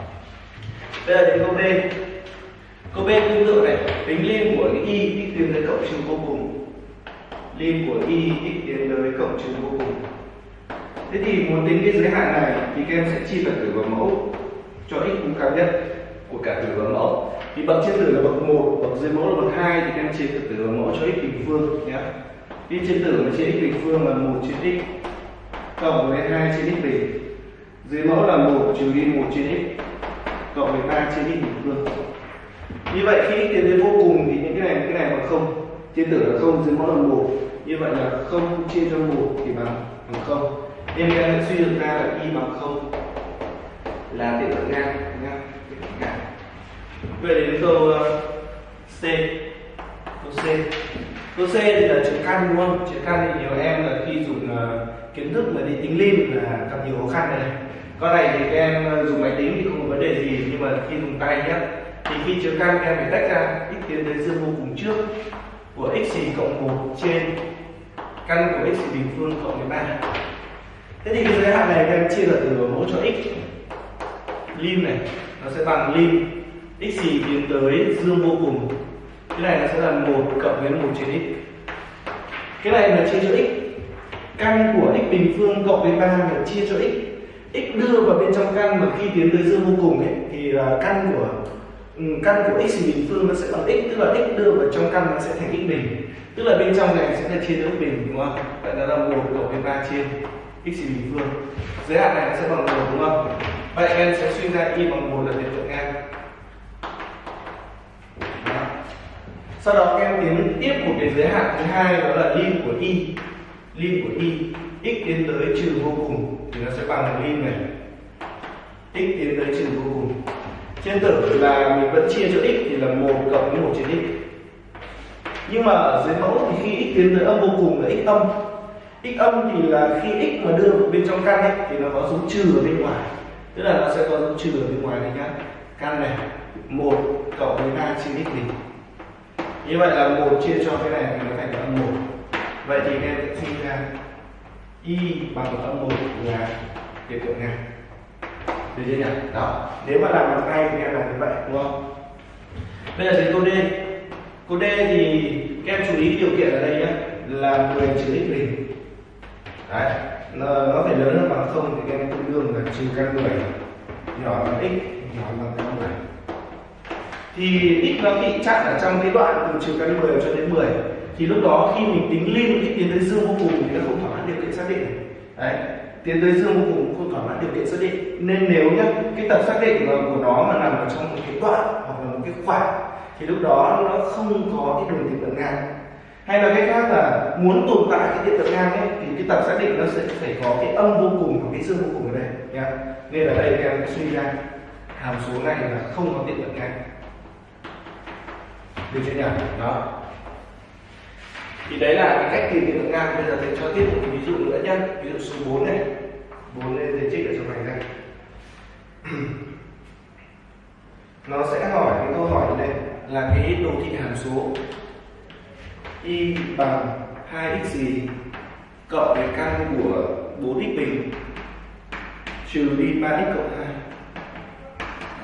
Bây giờ đến câu d câu b tương tự này, tính liên của y x tiến tới cộng trừ vô cùng. Liên của y x tiến tới cộng trừ vô cùng. Thế thì muốn tính cái giới hạn này thì các em sẽ chia phần tử vào mẫu cho x cũng cao nhất của cả tử và mẫu. Thì bậc trên tử là bậc 1, bậc dưới mẫu là bậc 2 thì các em chia phần tử và mẫu cho x bình phương nhé y trên tử mà chia x bình phương là 1 trên x cộng với 2 trên x bình. Dưới mẫu là 1 trừ đi 1 trên x cộng với 3 trên x bình phương. Như vậy khi x tiến đến vô cùng thì những cái này cái này bằng không. Trên tử là không dưới mẫu là 1 như vậy là không chia cho 1 thì bằng bằng không. Nên các em suy được ra là y bằng không. Là tiệm cận ngang nhá tiệm cận ngang về đến câu uh, C. Câu C. Câu c thì là chữ căn đúng không? Chữ căn thì nhiều em là khi dùng uh, kiến thức mà đi tính lim là gặp nhiều khó khăn này. Con này thì các em ờ, dùng máy tính thì không có vấn đề gì nhưng mà khi dùng tay nhé thì khi chữ căn các em phải tách ra x tiến đến dương vô cùng trước của x xì cộng 1 trên căn của x bình phương cộng với 3 thế thì cái giới hạn này các em chia là từ mẫu cho x. Lim này nó sẽ bằng lim x gì tiến tới dương vô cùng? Cái này nó sẽ là một cộng với một trên x. Cái này là chia cho x. Căn của x bình phương cộng với 3 là chia cho x. X đưa vào bên trong căn mà khi tiến tới dương vô cùng ấy, thì là căn của ừ, căn của x bình phương nó sẽ bằng x, tức là x đưa vào trong căn nó sẽ thành x bình. Tức là bên trong này sẽ là chia cho x bình, đúng không? Vậy đó là một cộng với ba chia x bình phương. Giới hạn này nó sẽ bằng một, đúng không? Vậy em sẽ suy ra y bằng một là hiện tượng ngang. Sau đó các em tiến tiếp một cái giới hạn thứ hai, đó là lim của y lim của y x tiến tới trừ vô cùng, thì nó sẽ bằng lim này. X tiến tới trừ vô cùng. Trên tử là mình vẫn chia cho x thì là một cộng với một trên x. Nhưng mà ở dưới mẫu thì khi x tiến tới âm vô cùng là x âm. X âm thì là khi x mà đưa vào bên trong căn ấy, thì nó có dấu trừ ở bên ngoài. Tức là nó sẽ có dấu trừ ở bên ngoài này nhá. Căn này, một cộng với ba trên x bình như vậy là một chia cho cái này thì nó thành âm một. Vậy thì em sẽ sinh ra y bằng âm một là hiện tượng này được chưa nhỉ? Đó. Nếu mà làm bằng tay thì em làm như vậy đúng không? Bây giờ đến câu d. Câu d thì các em chú ý điều kiện ở đây nhé là 10 trừ x bình. Đấy. Nó, nó phải lớn hơn bằng không thì các em tương đương là trừ căn 10 nhỏ bằng x nhỏ bằng căn 10 thì x nó bị chặn ở trong cái đoạn từ trừ căn 10 cho đến 10 thì lúc đó khi mình tính liên cái tiến tới dương vô cùng thì nó không thỏa mãn điều kiện xác định. Đấy, tiến tới dương vô cùng không thỏa mãn điều kiện xác định. Nên nếu nhá, cái tập xác định của nó mà nằm ở trong một cái đoạn hoặc là một cái khoảng, thì lúc đó nó không có cái đường tiệm cận ngang. Hay là cách khác là muốn tồn tại cái tiệm cận ngang ấy, thì cái tập xác định nó sẽ phải có cái âm vô cùng và cái dương vô cùng ở đây, nhá. Nên ở đây em suy ra, hàm số này là không có tiệm cận ngang được chưa nhỉ? Đó. Thì đấy là cái cách tìm tiệm ngang bây giờ thầy cho tiếp một ví dụ nữa nhé ví dụ số 4 này. 4 lên thầy trích ở trong này này. Nó sẽ hỏi cái câu hỏi này là cái đồ thị hàm số y bằng 2x gì cộng với căn của 4x bình trừ đi 3x cộng 2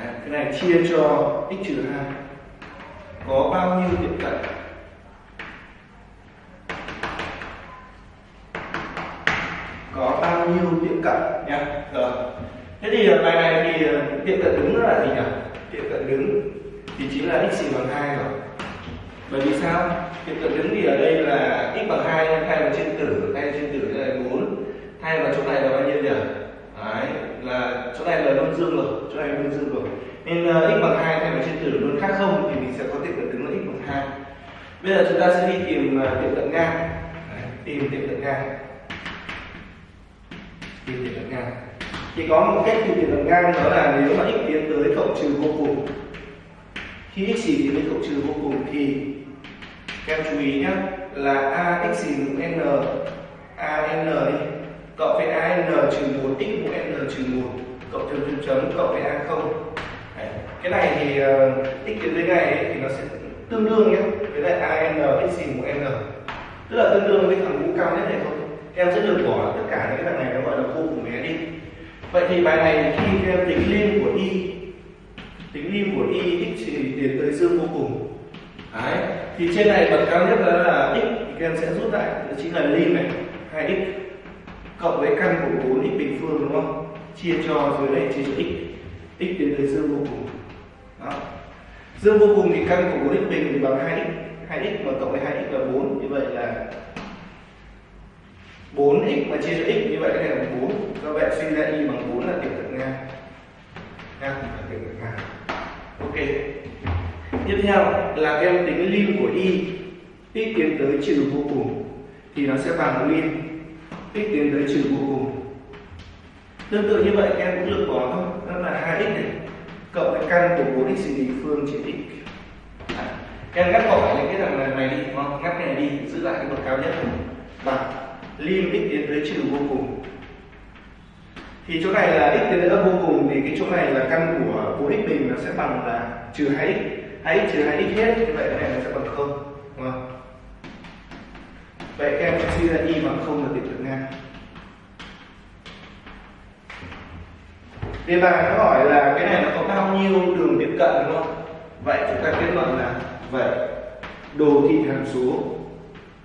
Đấy, cái này chia cho x trừ 2 có bao nhiêu tiệm cận có bao nhiêu tiệm cận nha rồi thế thì ờ, bài này thì ờ, tiệm cận đứng là gì nhỉ? Tiệm cận đứng thì chính là x bằng hai rồi. Bởi vì sao? Tiệm cận đứng thì ở đây là x bằng hai thay vào trên tử thay trên tử là bốn. Thay vào chỗ này là bao nhiêu nhỉ? Là chỗ này là luôn dương rồi chỗ này luôn dương rồi. Nên uh, x bằng 2 thay vào trên tử luôn khác không thì mình sẽ có tiệm cận đứng là x bằng 2 bây giờ chúng ta sẽ đi tìm uh, tiệm cận ngang. Đấy, tìm tiệm cận ngang. Tìm tiệm cận ngang. Thì có một cách tìm tiệm cận ngang đó là nếu mà x tiến tới cộng trừ vô cùng. Khi x chỉ tiến tới cộng trừ vô cùng thì các em chú ý nhé là a x xì n a n đi cộng với a n trừ một x mũ n trừ một cộng chấm chấm chấm cộng với a không. Cái này thì uh, x tiến tới này ấy, thì nó sẽ tương đương nhé với lại a n x xì mũ n. Tức là tương đương với thằng mũ cao nhất này thôi. Em sẽ lược bỏ tất cả những cái thằng này nó gọi là vô cùng bé đi. Vậy thì bài này khi em tính lim của y tính lim của y x thì tiến tới dương vô cùng. Đấy. thì trên này bậc cao nhất đó là x thì các em sẽ rút lại đó chính là lim này 2x cộng với căn của 4x bình phương, đúng không? Chia cho dưới đây chia cho x. X đến dưới dương vô cùng. Đó. Dương vô cùng thì căn của 4x bình thì bằng 2x 2x mà cộng với 2x là 4 như vậy là 4x mà chia cho x, như vậy cái này là 4 do vậy suy ra y bằng 4 là tiểu cận ngang. Ngang là tiểu cận ngang. Ok. Tiếp theo là các em tính lim của y, x tiến tới trừ vô cùng thì nó sẽ bằng lim x tiến tới trừ vô cùng. Tương tự như vậy em cũng lược bỏ thôi. Đó là 2x này. Cộng với căn của 4x bình phương trên x à, em ngắt bỏ những cái thằng này, đi không? Ngắt này đi giữ lại cái bậc cao nhất bằng lim x tiến tới trừ vô cùng. Thì chỗ này là x tiến tới vô cùng thì cái chỗ này là căn của 4x bình nó sẽ bằng là trừ 2x 2x trừ 2x hết như vậy cái này nó sẽ bằng không đúng không? Vậy các em sẽ suy ra y bằng không là tuyệt cận đề bài nó hỏi là cái này nó có bao nhiêu đường tiếp cận đúng không? Vậy chúng ta kết luận là vậy. Đồ thị hàm số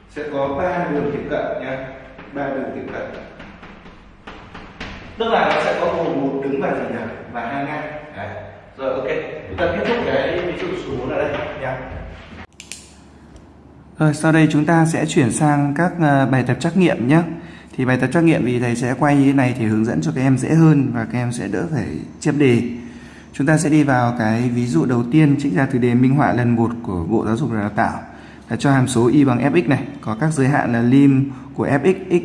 sẽ có ba đường tiếp cận nha. Ba đường tiếp cận. Tức là nó sẽ có gồm một đứng và gì nhỉ? Và hai ngang. Đấy. rồi, ok. Chúng ta kết thúc cái ví dụ số 4 ở đây nha. Rồi sau đây chúng ta sẽ chuyển sang các ờ, bài tập trắc nghiệm nhé thì bài tập trắc nghiệm thì thầy sẽ quay như thế này thì hướng dẫn cho các em dễ hơn và các em sẽ đỡ phải chép đề. Chúng ta sẽ đi vào cái ví dụ đầu tiên, trích ra từ đề minh họa lần 1 của Bộ Giáo dục và Đào tạo. Là cho hàm số y bằng fx này, có các giới hạn là lim của fx x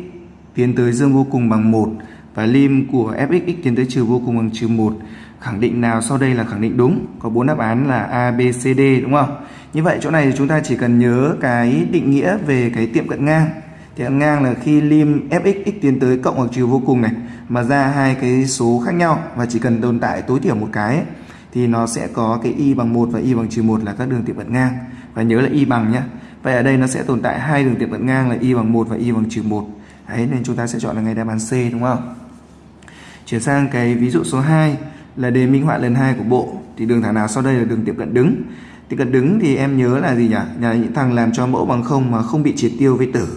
tiến tới dương vô cùng bằng 1 và lim của fx x tiến tới trừ vô cùng bằng trừ 1 khẳng định nào sau đây là khẳng định đúng, có bốn đáp án là A, B, C, D, đúng không? Như vậy chỗ này chúng ta chỉ cần nhớ cái định nghĩa về cái tiệm cận ngang thì cận ngang là khi lim fx x tiến tới cộng hoặc trừ vô cùng này mà ra hai cái số khác nhau và chỉ cần tồn tại tối thiểu một cái ấy, thì nó sẽ có cái y bằng 1 và y bằng trừ 1 là các đường tiệm cận ngang. Và nhớ là y bằng nhé vậy ở đây nó sẽ tồn tại hai đường tiệm cận ngang là y bằng 1 và y bằng trừ 1 đấy nên chúng ta sẽ chọn là ngay đáp án C đúng không? Chuyển sang cái ví dụ số 2 là đề minh họa lần 2 của bộ. Thì đường thẳng nào sau đây là đường tiệm cận đứng? Tiệm cận đứng thì em nhớ là gì nhỉ? Là những thằng làm cho mẫu bằng không mà không bị triệt tiêu với tử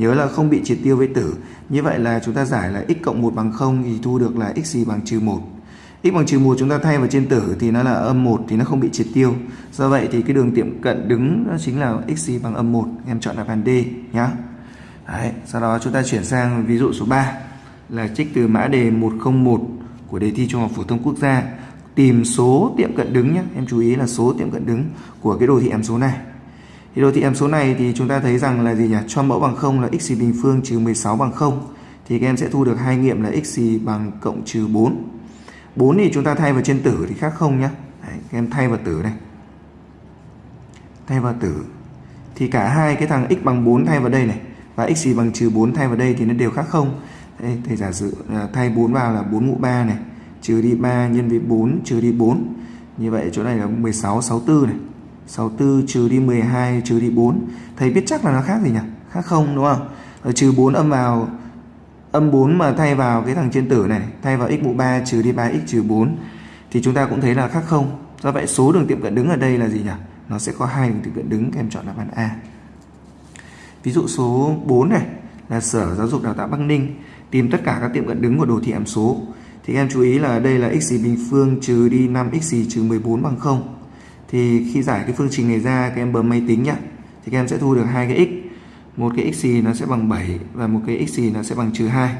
nhớ là không bị triệt tiêu với tử. Như vậy là chúng ta giải là x cộng 1 bằng 0 thì thu được là x gì bằng trừ 1 x bằng trừ 1 chúng ta thay vào trên tử thì nó là âm 1 thì nó không bị triệt tiêu. Do vậy thì cái đường tiệm cận đứng đó chính là x gì bằng âm 1 em chọn đáp án D nhá. Đấy, sau đó chúng ta chuyển sang ví dụ số 3 là trích từ mã đề 101 của đề thi Trung học phổ thông quốc gia. Tìm số tiệm cận đứng nhé em chú ý là số tiệm cận đứng của cái đồ thị hàm số này thì đồ thị hàm số này thì chúng ta thấy rằng là gì nhỉ? Cho mẫu bằng 0 là x bình phương trừ 16 bằng 0 thì các em sẽ thu được hai nghiệm là x bằng cộng trừ 4 4 thì chúng ta thay vào trên tử thì khác không nhé Đấy, các em thay vào tử này. Thay vào tử. Thì cả hai cái thằng x bằng 4 thay vào đây này và x bằng trừ 4 thay vào đây thì nó đều khác không? Đây, thầy giả sử à, thay 4 vào là 4 mũ 3 này trừ đi 3 nhân với 4 trừ đi 4 như vậy chỗ này là 16 64 này. 64 trừ đi 12 trừ đi 4 thầy biết chắc là nó khác gì nhỉ? Khác không, đúng không? Rồi trừ 4 âm vào, âm 4 mà thay vào cái thằng trên tử này, thay vào x mũ 3 trừ đi 3x trừ 4 thì chúng ta cũng thấy là khác không. Do vậy số đường tiệm cận đứng ở đây là gì nhỉ? Nó sẽ có hai đường tiệm cận đứng, các em chọn đáp án A. Ví dụ số 4 này là Sở Giáo dục Đào tạo Bắc Ninh, tìm tất cả các tiệm cận đứng của đồ thị hàm số. Thì các em chú ý là đây là x bình phương trừ đi 5x trừ 14 bằng 0 thì khi giải cái phương trình này ra các em bấm máy tính nhá, thì các em sẽ thu được hai cái x. Một cái x nó sẽ bằng 7 và một cái x nó sẽ bằng trừ 2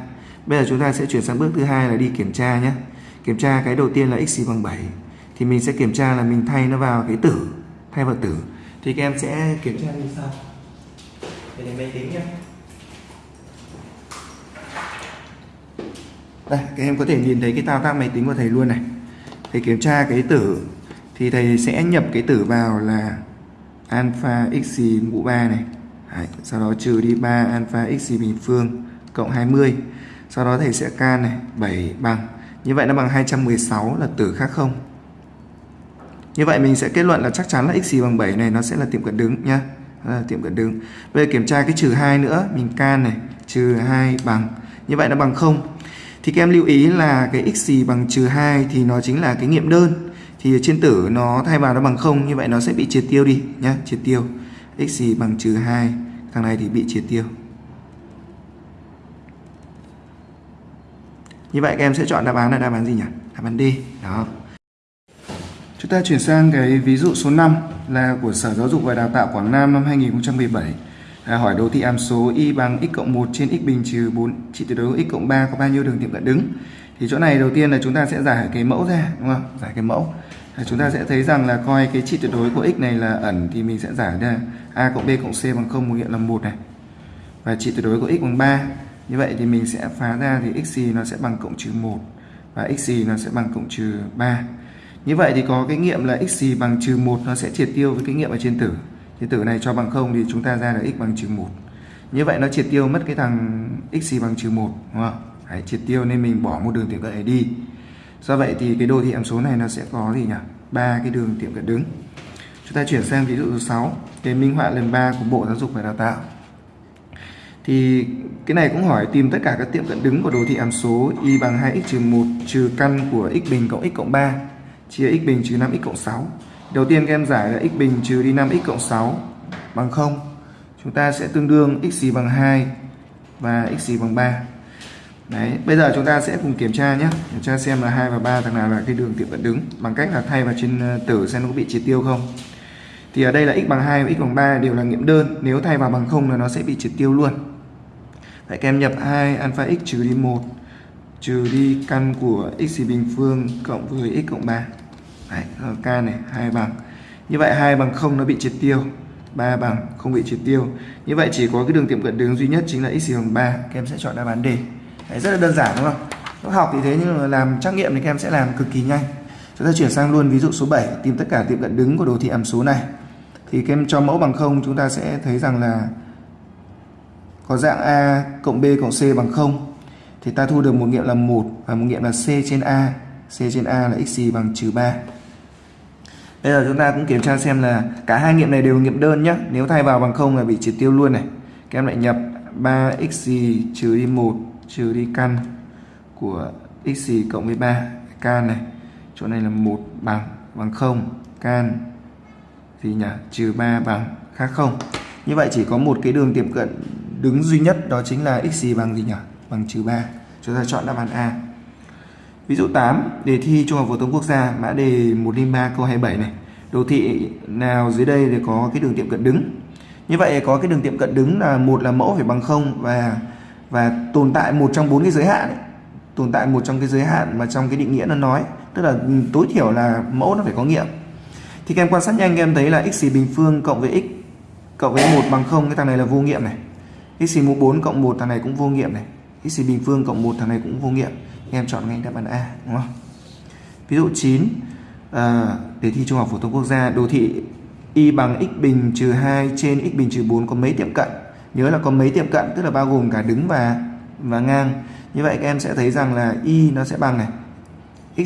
bây giờ chúng ta sẽ chuyển sang bước thứ hai là đi kiểm tra nhé kiểm tra cái đầu tiên là x bằng 7 thì mình sẽ kiểm tra là mình thay nó vào cái tử, thay vào tử. Thì các em sẽ kiểm tra như sau. Để đến máy tính nhé đây, các em có thể nhìn thấy cái thao tác máy tính của thầy luôn này. Thầy kiểm tra cái tử thì thầy sẽ nhập cái tử vào là alpha x mũ 3 này. Đấy, sau đó trừ đi 3 alpha x bình phương cộng 20 sau đó thầy sẽ can này 7 bằng. Như vậy nó bằng 216 là tử khác không? Như vậy mình sẽ kết luận là chắc chắn là x bằng 7 này nó sẽ là tiệm cận đứng nhá. Là tiệm cận đứng. Bây giờ kiểm tra cái trừ 2 nữa mình can này trừ 2 bằng. Như vậy nó bằng 0 thì các em lưu ý là cái x bằng trừ 2 thì nó chính là cái nghiệm đơn thì trên tử nó thay vào nó bằng 0 như vậy nó sẽ bị triệt tiêu đi nhá triệt tiêu. X gì bằng trừ 2 thằng này thì bị triệt tiêu. Như vậy các em sẽ chọn đáp án là đáp án gì nhỉ? Đáp án D đó. Chúng ta chuyển sang cái ví dụ số 5 là của Sở Giáo dục và Đào tạo Quảng Nam năm 2017 à, hỏi đồ thị hàm số y bằng x cộng 1 trên x bình trừ 4 trị tuyệt đối x cộng 3 có bao nhiêu đường tiệm cận đứng? Thì chỗ này đầu tiên là chúng ta sẽ giải cái mẫu ra đúng không? Giải cái mẫu chúng ta sẽ thấy rằng là coi cái trị tuyệt đối của x này là ẩn thì mình sẽ giải ra. A cộng b cộng c bằng 0 một nghiệm là một này. Và trị tuyệt đối của x bằng 3 như vậy thì mình sẽ phá ra thì x gì nó sẽ bằng cộng trừ 1 và x gì nó sẽ bằng cộng trừ 3 như vậy thì có cái nghiệm là x gì bằng trừ 1 nó sẽ triệt tiêu với cái nghiệm ở trên tử. Thì tử này cho bằng 0 thì chúng ta ra là x bằng trừ 1 như vậy nó triệt tiêu mất cái thằng x gì bằng trừ 1 đúng không? Đấy, triệt tiêu nên mình bỏ một đường tiệm cận này đi do vậy thì cái đồ thị hàm số này nó sẽ có gì nhỉ? Ba cái đường tiệm cận đứng. Chúng ta chuyển sang ví dụ số 6 cái minh họa lần 3 của Bộ Giáo dục và Đào tạo. Thì cái này cũng hỏi tìm tất cả các tiệm cận đứng của đồ thị hàm số y bằng 2x trừ 1 trừ căn của x bình cộng x cộng 3 chia x bình trừ 5x cộng 6 đầu tiên các em giải là x bình trừ đi 5x cộng 6 bằng 0 chúng ta sẽ tương đương x gì bằng 2 và x gì bằng 3 Đấy, bây giờ chúng ta sẽ cùng kiểm tra nhé. Kiểm tra xem là 2 và 3 thằng nào là cái đường tiệm cận đứng Bằng cách là thay vào trên ờ, tử xem nó có bị triệt tiêu không. Thì ở đây là x bằng 2 và x bằng 3 đều là nghiệm đơn Nếu thay vào bằng 0 là nó sẽ bị triệt tiêu luôn. Vậy các em nhập 2 alpha x trừ đi 1 Trừ đi căn của x bình phương cộng với x cộng 3 Đấy, k này 2 bằng. Như vậy 2 bằng 0 nó bị triệt tiêu 3 bằng không bị triệt tiêu. Như vậy chỉ có cái đường tiệm cận đứng duy nhất chính là x bằng 3 Các em sẽ chọn đáp án D. Đấy, rất là đơn giản đúng không? Học thì thế nhưng mà làm trắc nghiệm thì các em sẽ làm cực kỳ nhanh. Chúng ta chuyển sang luôn ví dụ số 7 tìm tất cả tiệm cận đứng của đồ thị hàm số này. Thì các em cho mẫu bằng 0 chúng ta sẽ thấy rằng là có dạng A cộng B cộng C bằng 0 thì ta thu được một nghiệm là 1 và một nghiệm là C trên A. C trên A là x bằng trừ 3. Bây giờ chúng ta cũng kiểm tra xem là cả hai nghiệm này đều nghiệm đơn nhé. Nếu thay vào bằng 0 là bị triệt tiêu luôn này. Các em lại nhập 3x trừ đi 1 trừ đi căn của x cộng với 3 can này. Chỗ này là một bằng bằng 0 can thì nhỉ? Trừ 3 bằng khác không. Như vậy chỉ có một cái đường tiệm cận đứng duy nhất, đó chính là x bằng gì nhỉ? Bằng trừ 3 chúng ta chọn đáp án A. Ví dụ 8 đề thi trung học phổ thông quốc gia, mã đề 103 câu 27 này. Đồ thị nào dưới đây thì có cái đường tiệm cận đứng? Như vậy có cái đường tiệm cận đứng là một là mẫu phải bằng 0 và và tồn tại một trong bốn cái giới hạn ấy. tồn tại một trong cái giới hạn mà trong cái định nghĩa nó nói tức là tối thiểu là mẫu nó phải có nghiệm. Thì các em quan sát nhanh các em thấy là x bình phương cộng với x cộng với một bằng không cái thằng này là vô nghiệm này. X mũ 4 cộng 1 thằng này cũng vô nghiệm này. X bình phương cộng 1 thằng này cũng vô nghiệm. Các em chọn ngay đáp án A đúng không? Ví dụ 9 à, đề thi trung học phổ thông quốc gia đồ thị y bằng x bình trừ 2 trên x bình trừ 4 có mấy tiệm cận? Nhớ là có mấy tiệm cận, tức là bao gồm cả đứng và và ngang. Như vậy các em sẽ thấy rằng là y nó sẽ bằng này.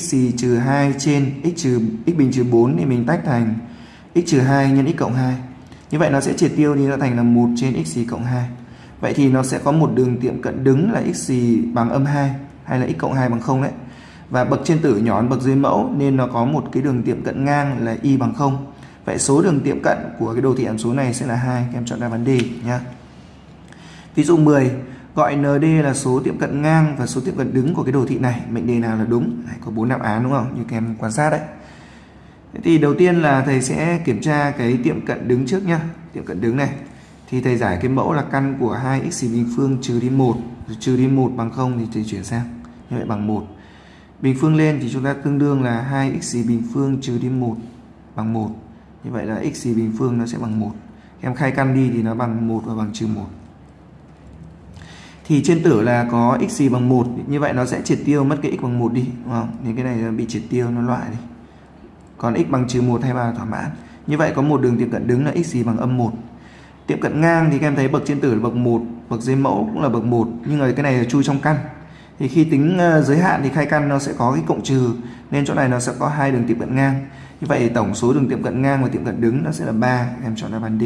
X trừ 2 trên, x trừ, x bình trừ 4 thì mình tách thành x trừ 2 nhân x cộng 2 như vậy nó sẽ triệt tiêu đi, nó thành là 1 trên x cộng 2 vậy thì nó sẽ có một đường tiệm cận đứng là x bằng âm 2 hay là x cộng 2 bằng 0 đấy. Và bậc trên tử nhỏ hơn bậc dưới mẫu, nên nó có một cái đường tiệm cận ngang là y bằng 0 vậy số đường tiệm cận của cái đồ thị hàm số này sẽ là 2 các em chọn đáp án D nhé Ví dụ 10 gọi ND là số tiệm cận ngang và số tiệm cận đứng của cái đồ thị này. Mệnh đề nào là đúng? Này, có bốn đáp án đúng không? Như các em quan sát đấy. Thế thì đầu tiên là thầy sẽ kiểm tra cái tiệm cận đứng trước nhá. Tiệm cận đứng này. Thì thầy giải cái mẫu là căn của 2x bình phương trừ đi 1. Trừ đi 1 bằng 0 thì thầy chuyển sang. Như vậy bằng 1. Bình phương lên thì chúng ta tương đương là 2x bình phương trừ đi 1 bằng 1. Như vậy là x bình phương nó sẽ bằng 1. Em khai căn đi thì nó bằng 1 và bằng trừ 1 thì trên tử là có x gì bằng 1 như vậy nó sẽ triệt tiêu mất cái x bằng 1 đi đúng không? Thì cái này bị triệt tiêu nó loại đi. Còn x bằng trừ 1 hay là thỏa mãn. Như vậy có một đường tiệm cận đứng là x gì bằng âm 1. Tiệm cận ngang thì các em thấy bậc trên tử là bậc 1, bậc dưới mẫu cũng là bậc 1, nhưng mà cái này là chui trong căn. Thì khi tính ờ, giới hạn thì khai căn nó sẽ có cái cộng trừ nên chỗ này nó sẽ có hai đường tiệm cận ngang. Như vậy tổng số đường tiệm cận ngang và tiệm cận đứng nó sẽ là 3, em chọn đáp án D.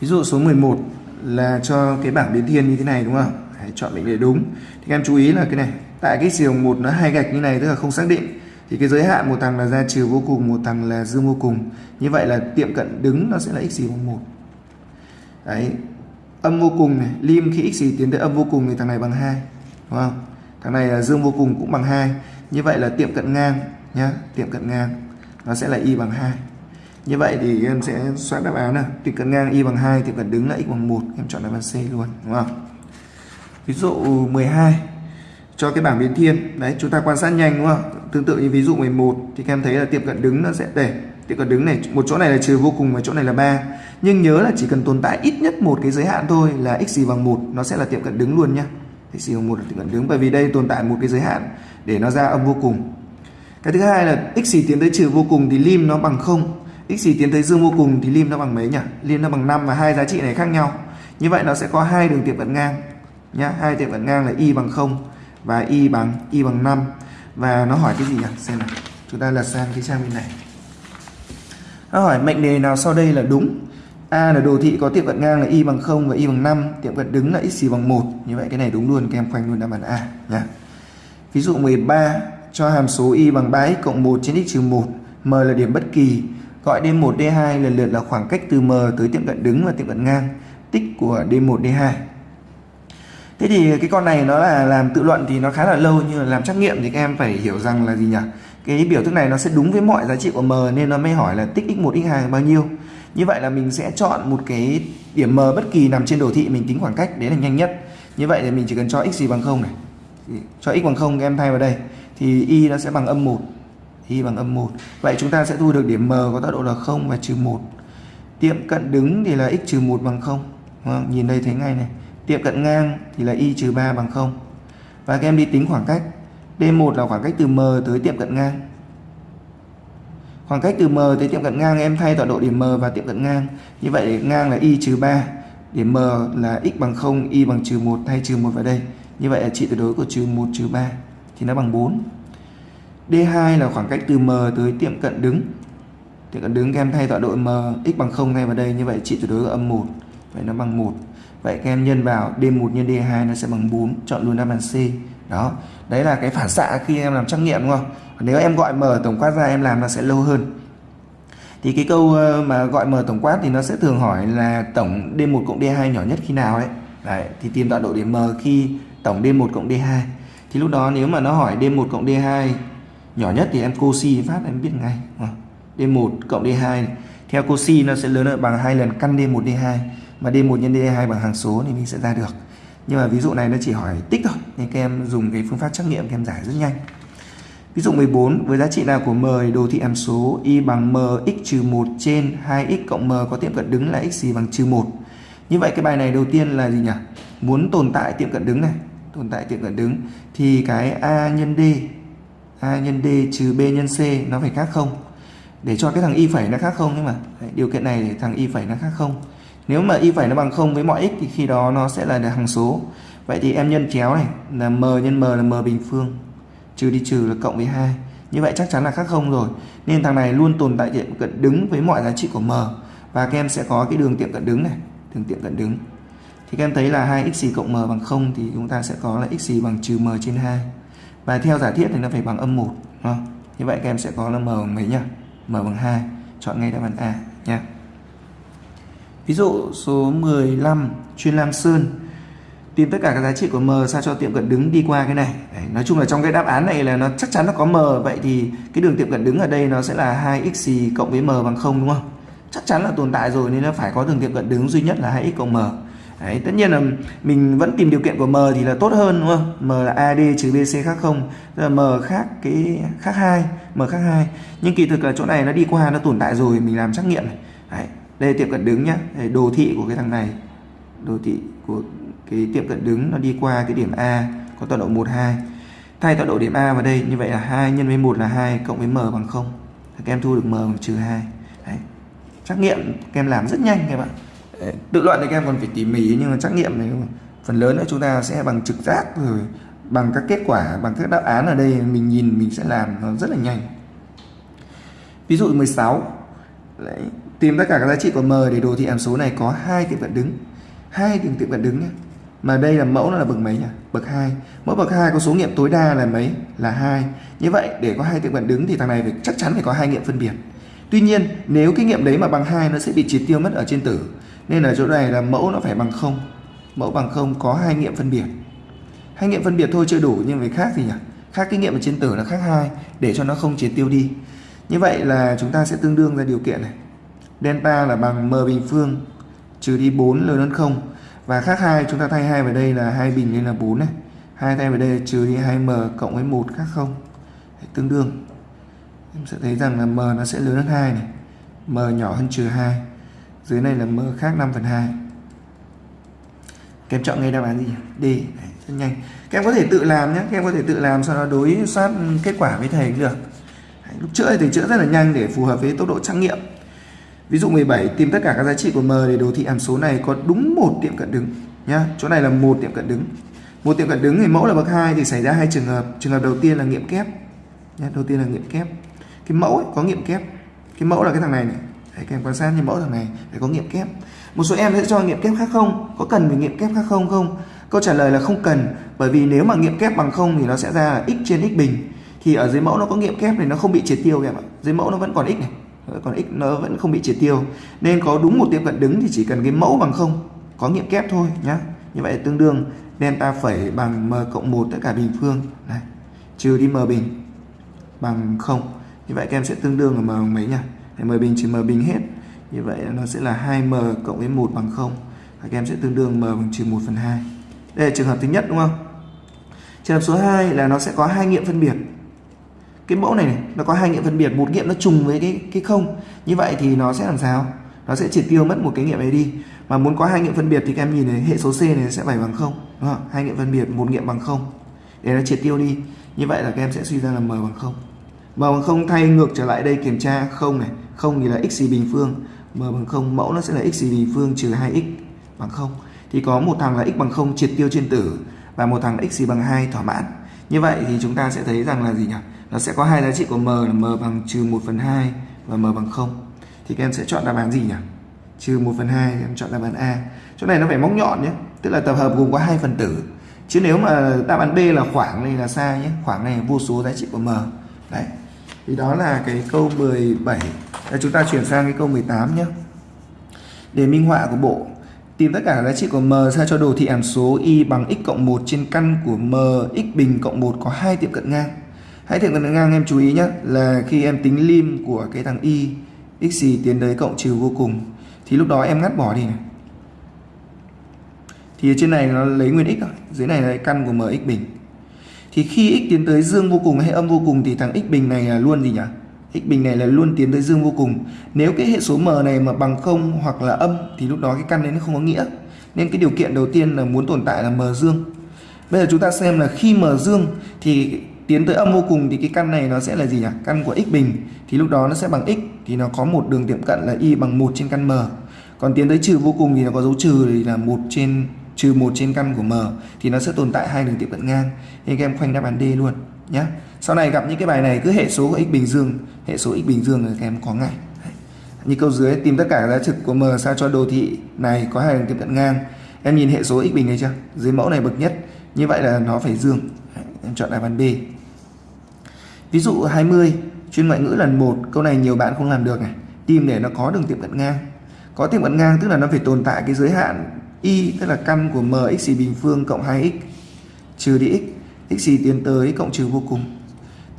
Ví dụ số 11 là cho cái bảng biến thiên như thế này đúng không? Hãy chọn mệnh đề đúng. Thì các em chú ý là cái này, tại cái chiều một nó hai gạch như này tức là không xác định. Thì cái giới hạn một thằng là ra trừ vô cùng, một thằng là dương vô cùng. Như vậy là tiệm cận đứng nó sẽ là x bằng 1. Đấy. Âm vô cùng này, lim khi x gì tiến tới âm vô cùng thì thằng này bằng 2. Đúng không? Thằng này là dương vô cùng cũng bằng 2. Như vậy là tiệm cận ngang nhá, tiệm cận ngang nó sẽ là y bằng 2. Như vậy thì em sẽ soát đáp án nào. Tiệm cận ngang y bằng 2, tiệm cận đứng là x bằng 1. Em chọn đáp án C luôn, đúng không? Ví dụ 12 cho cái bảng biến thiên. Đấy, chúng ta quan sát nhanh đúng không? Tương tự như ví dụ 11 thì các em thấy là tiệm cận đứng nó sẽ để tiệm cận đứng này một chỗ này là trừ vô cùng và chỗ này là 3. Nhưng nhớ là chỉ cần tồn tại ít nhất một cái giới hạn thôi là x gì bằng 1 nó sẽ là tiệm cận đứng luôn nhá. x gì bằng 1 là tiệm cận đứng bởi vì đây tồn tại một cái giới hạn để nó ra âm vô cùng. Cái thứ hai là x gì tiến tới trừ vô cùng thì lim nó bằng 0 x gì tiến tới dương vô cùng thì lim nó bằng mấy nhỉ? Lim nó bằng 5 và hai giá trị này khác nhau. Như vậy nó sẽ có hai đường tiệm cận ngang nhá. Hai tiệm cận ngang là y bằng 0 và y bằng y bằng 5 và nó hỏi cái gì nhỉ? Xem nào. Chúng ta lật sang cái trang bên này. Nó hỏi mệnh đề nào sau đây là đúng? A là đồ thị có tiệm cận ngang là y bằng 0 và y bằng 5 tiệm cận đứng là x gì bằng 1 như vậy cái này đúng luôn, các em khoanh luôn đáp án A nhá. Ví dụ 13 cho hàm số y bằng 3x cộng 1 trên x trừ 1 m là điểm bất kỳ gọi D1 D2 lần lượt là khoảng cách từ m tới tiệm cận đứng và tiệm cận ngang tích của D1 D2 Thế thì cái con này nó là làm tự luận thì nó khá là lâu, nhưng mà làm trắc nghiệm thì các em phải hiểu rằng là gì nhỉ? Cái biểu thức này nó sẽ đúng với mọi giá trị của m nên nó mới hỏi là tích x1 x2 bao nhiêu. Như vậy là mình sẽ chọn một cái điểm m bất kỳ nằm trên đồ thị, mình tính khoảng cách, đấy là nhanh nhất. Như vậy thì mình chỉ cần cho x gì bằng 0 này. Cho x bằng 0 các em thay vào đây thì y nó sẽ bằng âm 1. Y bằng âm 1. Vậy chúng ta sẽ thu được điểm m có tọa độ là 0 và trừ 1. Tiệm cận đứng thì là x trừ 1 bằng 0. Đúng Nhìn đây thấy ngay này Tiệm cận ngang thì là y trừ 3 bằng 0. Và các em đi tính khoảng cách. D1 là khoảng cách từ M tới tiệm cận ngang. Khoảng cách từ M tới tiệm cận ngang em thay tọa độ điểm M và tiệm cận ngang. Như vậy ngang là y trừ 3. Điểm M là x bằng 0, y bằng trừ 1 thay trừ 1 vào đây. Như vậy là trị tuyệt đối của trừ 1 trừ 3 thì nó bằng 4. D2 là khoảng cách từ M tới tiệm cận đứng. Tiệm cận đứng các em thay tọa độ M x bằng 0 thay vào đây. Như vậy trị tuyệt đối là âm 1. Vậy nó bằng 1. Vậy các em nhân vào D1 nhân D2 nó sẽ bằng 4, chọn luôn đáp án C. Đó, đấy là cái phản xạ khi em làm trắc nghiệm đúng không? Nếu em gọi M tổng quát ra em làm nó sẽ lâu hơn. Thì cái câu ờ, mà gọi M tổng quát thì nó sẽ thường hỏi là tổng D1 cộng D2 nhỏ nhất khi nào đấy. Đấy, thì tìm tọa độ điểm M khi tổng D1 cộng D2. Thì lúc đó nếu mà nó hỏi D1 cộng D2 nhỏ nhất thì em cosi phát em biết ngay. À, D1 cộng D2 theo cosi nó sẽ lớn hơn bằng hai lần căn D1 D2 mà D1 nhân D2 bằng hàng số thì mình sẽ ra được. Nhưng mà ví dụ này nó chỉ hỏi tích thôi. Nên các em dùng cái phương pháp trắc nghiệm các em giải rất nhanh. Ví dụ 14 với giá trị nào của m đồ thị hàm số y bằng m x trừ 1 trên 2x cộng m có tiệm cận đứng là x gì bằng trừ 1 như vậy cái bài này đầu tiên là gì nhỉ? Muốn tồn tại tiệm cận đứng này. Tồn tại tiệm cận đứng. Thì cái a nhân d a nhân d trừ b nhân c nó phải khác không để cho cái thằng y phẩy nó khác không nhưng mà điều kiện này để thằng y phẩy nó khác không nếu mà y phẩy nó bằng không với mọi x thì khi đó nó sẽ là hằng số. Vậy thì em nhân chéo này là m nhân m là m bình phương. Trừ đi trừ là cộng với 2. Như vậy chắc chắn là khác không rồi. Nên thằng này luôn tồn tại tiệm cận đứng với mọi giá trị của m. Và các em sẽ có cái đường tiệm cận đứng này, đường tiệm cận đứng. Thì các em thấy là 2 x cộng m bằng 0 thì chúng ta sẽ có là x bằng trừ m trên 2. Và theo giả thiết thì nó phải bằng âm 1. Không? Như vậy các em sẽ có là m bằng mấy nhỉ? m bằng 2. Chọn ngay đáp án A nha. Ví dụ số 15 chuyên Lam Sơn tìm tất cả các giá trị của m sao cho tiệm cận đứng đi qua cái này Đấy, nói chung là trong cái đáp án này là nó chắc chắn nó có m vậy thì cái đường tiệm cận đứng ở đây nó sẽ là 2x cộng với m bằng 0 đúng không chắc chắn là tồn tại rồi nên nó phải có đường tiệm cận đứng duy nhất là 2x cộng m Đấy, tất nhiên là mình vẫn tìm điều kiện của m thì là tốt hơn đúng không? M là ad trừ bc khác không? Tức là m khác cái khác hai m khác hai. Nhưng kỳ thực là chỗ này nó đi qua nó tồn tại rồi mình làm trắc nghiệm này. Đấy, đây là tiệm cận đứng nhá. Đây đồ thị của cái thằng này. Đồ thị của cái tiệm cận đứng nó đi qua cái điểm A có tọa độ 1 2 thay tọa độ điểm A vào đây như vậy là 2 nhân với 1 là 2 cộng với m bằng 0 các em thu được m bằng trừ 2 Đấy. trắc nghiệm các em làm rất nhanh các bạn tự luận thì các em còn phải tỉ mỉ nhưng mà trắc nghiệm này phần lớn nữa chúng ta sẽ bằng trực giác rồi bằng các kết quả bằng các đáp án ở đây mình nhìn mình sẽ làm nó rất là nhanh. Ví dụ 16 Đấy, tìm tất cả các giá trị của m để đồ thị hàm số này có hai tiệm cận đứng. Hai tiệm tiệm cận đứng nhé mà đây là mẫu nó là bậc mấy nhỉ? Bậc 2 mẫu bậc 2 có số nghiệm tối đa là mấy? Là hai. Như vậy để có hai tiệm cận đứng thì thằng này phải chắc chắn phải có hai nghiệm phân biệt. Tuy nhiên nếu cái nghiệm đấy mà bằng hai nó sẽ bị triệt tiêu mất ở trên tử nên ở chỗ này là mẫu nó phải bằng không. Mẫu bằng không có hai nghiệm phân biệt. Hai nghiệm phân biệt thôi chưa đủ, nhưng về khác gì nhỉ? Khác cái nghiệm ở trên tử là khác hai, để cho nó không triệt tiêu đi. Như vậy là chúng ta sẽ tương đương ra điều kiện này. Delta là bằng m bình phương, trừ đi 4 lớn hơn 0 và khác hai, chúng ta thay hai vào đây là hai bình nên là 4 này. Hai thay vào đây trừ đi 2m cộng với 1 khác không. Tương đương. Em sẽ thấy rằng là m nó sẽ lớn hơn 2 này. M nhỏ hơn trừ 2 dưới này là mơ khác 5 phần 2 các em chọn ngay đáp án gì D. Rất nhanh. Các em có thể tự làm nhé. Các em có thể tự làm sau đó đối soát kết quả với thầy cũng được. Lúc chữa thì chữa rất là nhanh để phù hợp với tốc độ trắc nghiệm. Ví dụ 17 tìm tất cả các giá trị của m để đồ thị hàm số này có đúng một tiệm cận đứng nhá. Chỗ này là một tiệm cận đứng. Một tiệm cận đứng thì mẫu là bậc hai thì xảy ra hai trường hợp. Trường hợp đầu tiên là nghiệm kép nhá đầu tiên là nghiệm kép. Cái mẫu ấy, có nghiệm kép. Cái mẫu là cái thằng này này. Đấy, các em quan sát như mẫu thằng này phải có nghiệm kép. Một số em sẽ cho nghiệm kép khác không? Có cần phải nghiệm kép khác không không? Câu trả lời là không cần bởi vì nếu mà nghiệm kép bằng không thì nó sẽ ra là x trên x bình. Thì ở dưới mẫu nó có nghiệm kép thì nó không bị triệt tiêu em ạ. Dưới mẫu nó vẫn còn x này còn x nó vẫn không bị triệt tiêu. Nên có đúng một tiệm cận đứng thì chỉ cần cái mẫu bằng không có nghiệm kép thôi nhá. Như vậy tương đương delta phẩy bằng m cộng 1 tất cả bình phương. Này trừ đi m bình bằng không. Như vậy các em sẽ tương đương là m bằng mấy nhỉ? M bình trừ m bình hết. Như vậy nó sẽ là 2m cộng với 1 bằng 0 và các em sẽ tương đương m bằng trừ 1 phần 2 đây là trường hợp thứ nhất đúng không? Trường hợp số 2 là nó sẽ có hai nghiệm phân biệt. Cái mẫu này, này nó có hai nghiệm phân biệt. Một nghiệm nó trùng với cái cái không. Như vậy thì nó sẽ làm sao? Nó sẽ triệt tiêu mất một cái nghiệm này đi. Mà muốn có hai nghiệm phân biệt thì các em nhìn này hệ số c này sẽ phải bằng không đúng không? Hai nghiệm phân biệt một nghiệm bằng không. Để nó triệt tiêu đi. Như vậy là các em sẽ suy ra là m bằng không. M bằng không thay ngược trở lại đây kiểm tra không này. 0 thì là x bình phương, m bằng 0 mẫu nó sẽ là x bình phương trừ 2x bằng 0 thì có một thằng là x bằng 0 triệt tiêu trên tử và một thằng là x bằng 2 thỏa mãn. Như vậy thì chúng ta sẽ thấy rằng là gì nhỉ? Nó sẽ có hai giá trị của m là m bằng trừ 1 phần 2 và m bằng 0 thì các em sẽ chọn đáp án gì nhỉ? Trừ 1 phần 2 em chọn đáp án A. Chỗ này nó phải móc nhọn nhé, tức là tập hợp gồm có hai phần tử. Chứ nếu mà đáp án B là khoảng này là sai nhé, khoảng này là vô số giá trị của m. Đấy. Thì đó là cái câu 17 đây, chúng ta chuyển sang cái câu 18 nhé. Để minh họa của bộ tìm tất cả giá trị của m sao cho đồ thị hàm số y bằng x cộng 1 trên căn của m x bình cộng 1 có hai tiệm cận ngang. Hãy tiệm cận ngang em chú ý nhé là khi em tính lim của cái thằng y x gì tiến tới cộng trừ vô cùng. Thì lúc đó em ngắt bỏ đi. Này thì trên này nó lấy nguyên x rồi dưới này là căn của mx bình. Thì khi x tiến tới dương vô cùng hay âm vô cùng thì thằng x bình này là luôn gì nhỉ? X bình này là luôn tiến tới dương vô cùng. Nếu cái hệ số m này mà bằng không hoặc là âm thì lúc đó cái căn đấy nó không có nghĩa. Nên cái điều kiện đầu tiên là muốn tồn tại là m dương. Bây giờ chúng ta xem là khi m dương thì tiến tới âm vô cùng thì cái căn này nó sẽ là gì nhỉ? Căn của x bình. Thì lúc đó nó sẽ bằng x thì nó có một đường tiệm cận là y bằng 1 trên căn m. Còn tiến tới trừ vô cùng thì nó có dấu trừ thì là một trên, trừ một trên căn của m. Thì nó sẽ tồn tại hai đường tiệm cận ngang. Nên các em khoanh đáp án D luôn nhé sau này gặp những cái bài này, cứ hệ số x bình dương, hệ số x bình dương là các em có ngay như câu dưới, tìm tất cả giá trực của m sao cho đồ thị này có hai đường tiệm cận ngang. Em nhìn hệ số x bình này chưa? Dưới mẫu này bậc nhất. Như vậy là nó phải dương. Em chọn đáp án B. Ví dụ 20 chuyên ngoại ngữ lần 1 câu này nhiều bạn không làm được này. Tìm để nó có đường tiệm cận ngang. Có tiệm cận ngang tức là nó phải tồn tại cái giới hạn y, tức là căn của m x bình phương cộng 2x trừ đi x. X tiến tới cộng trừ vô cùng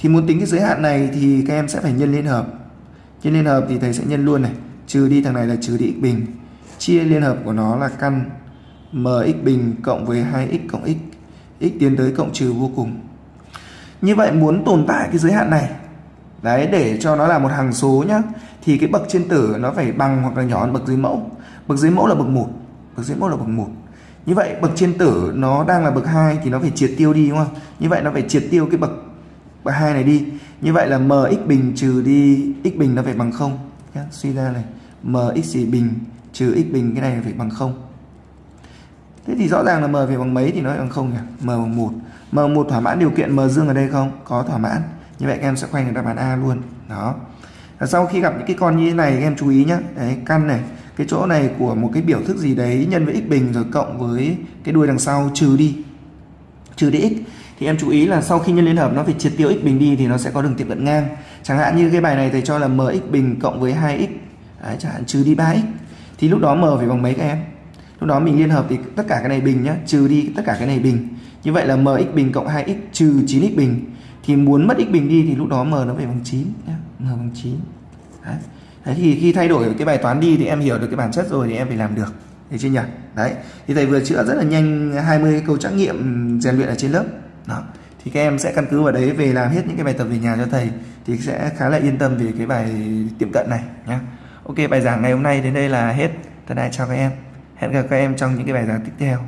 thì muốn tính cái giới hạn này thì các em sẽ phải nhân liên hợp. Nhân liên hợp thì thầy sẽ nhân luôn này, trừ đi thằng này là trừ đi x bình. Chia liên hợp của nó là căn mx bình cộng với 2x cộng x x tiến tới cộng trừ vô cùng. Như vậy muốn tồn tại cái giới hạn này, đấy, để cho nó là một hằng số nhá, thì cái bậc trên tử nó phải bằng hoặc là nhỏ hơn bậc dưới mẫu. Bậc dưới mẫu là bậc 1 bậc dưới mẫu là bậc 1 như vậy bậc trên tử nó đang là bậc 2 thì nó phải triệt tiêu đi, đúng không? Như vậy nó phải triệt tiêu cái bậc bậc 2 này đi. Như vậy là mx bình trừ đi x bình nó phải bằng không. Nhá. suy ra này, mx bình trừ x bình cái này phải bằng không. Thế thì rõ ràng là m phải bằng mấy thì nó bằng không nhỉ? M bằng một. M bằng 1 thỏa mãn điều kiện m dương ở đây không? Có thỏa mãn. Như vậy các em sẽ khoanh được đáp án A luôn. Đó. Và sau khi gặp những cái con như thế này, các em chú ý nhé đấy, căn này, cái chỗ này của một cái biểu thức gì đấy nhân với x bình rồi cộng với cái đuôi đằng sau trừ đi. Trừ đi x thì em chú ý là sau khi nhân liên hợp nó phải triệt tiêu x bình đi thì nó sẽ có đường tiệm cận ngang. Chẳng hạn như cái bài này thầy cho là mx bình cộng với 2x đấy, chẳng hạn trừ đi 3x thì lúc đó m phải bằng mấy các em? Lúc đó mình liên hợp thì tất cả cái này bình nhá trừ đi tất cả cái này bình. Như vậy là mx bình cộng 2x trừ 9x bình. Thì muốn mất x bình đi thì lúc đó m nó phải bằng 9 nhá m bằng 9 đấy. đấy thì khi thay đổi cái bài toán đi thì em hiểu được cái bản chất rồi thì em phải làm được. Thấy chưa nhỉ? Đấy. Thì thầy vừa chữa rất là nhanh 20 câu trắc nghiệm rèn luyện ở trên lớp đó. Thì các em sẽ căn cứ vào đấy về làm hết những cái bài tập về nhà cho thầy thì sẽ khá là yên tâm về cái bài tiệm cận này nhé ok, bài giảng ngày hôm nay đến đây là hết. Thân ái chào các em. Hẹn gặp các em trong những cái bài giảng tiếp theo.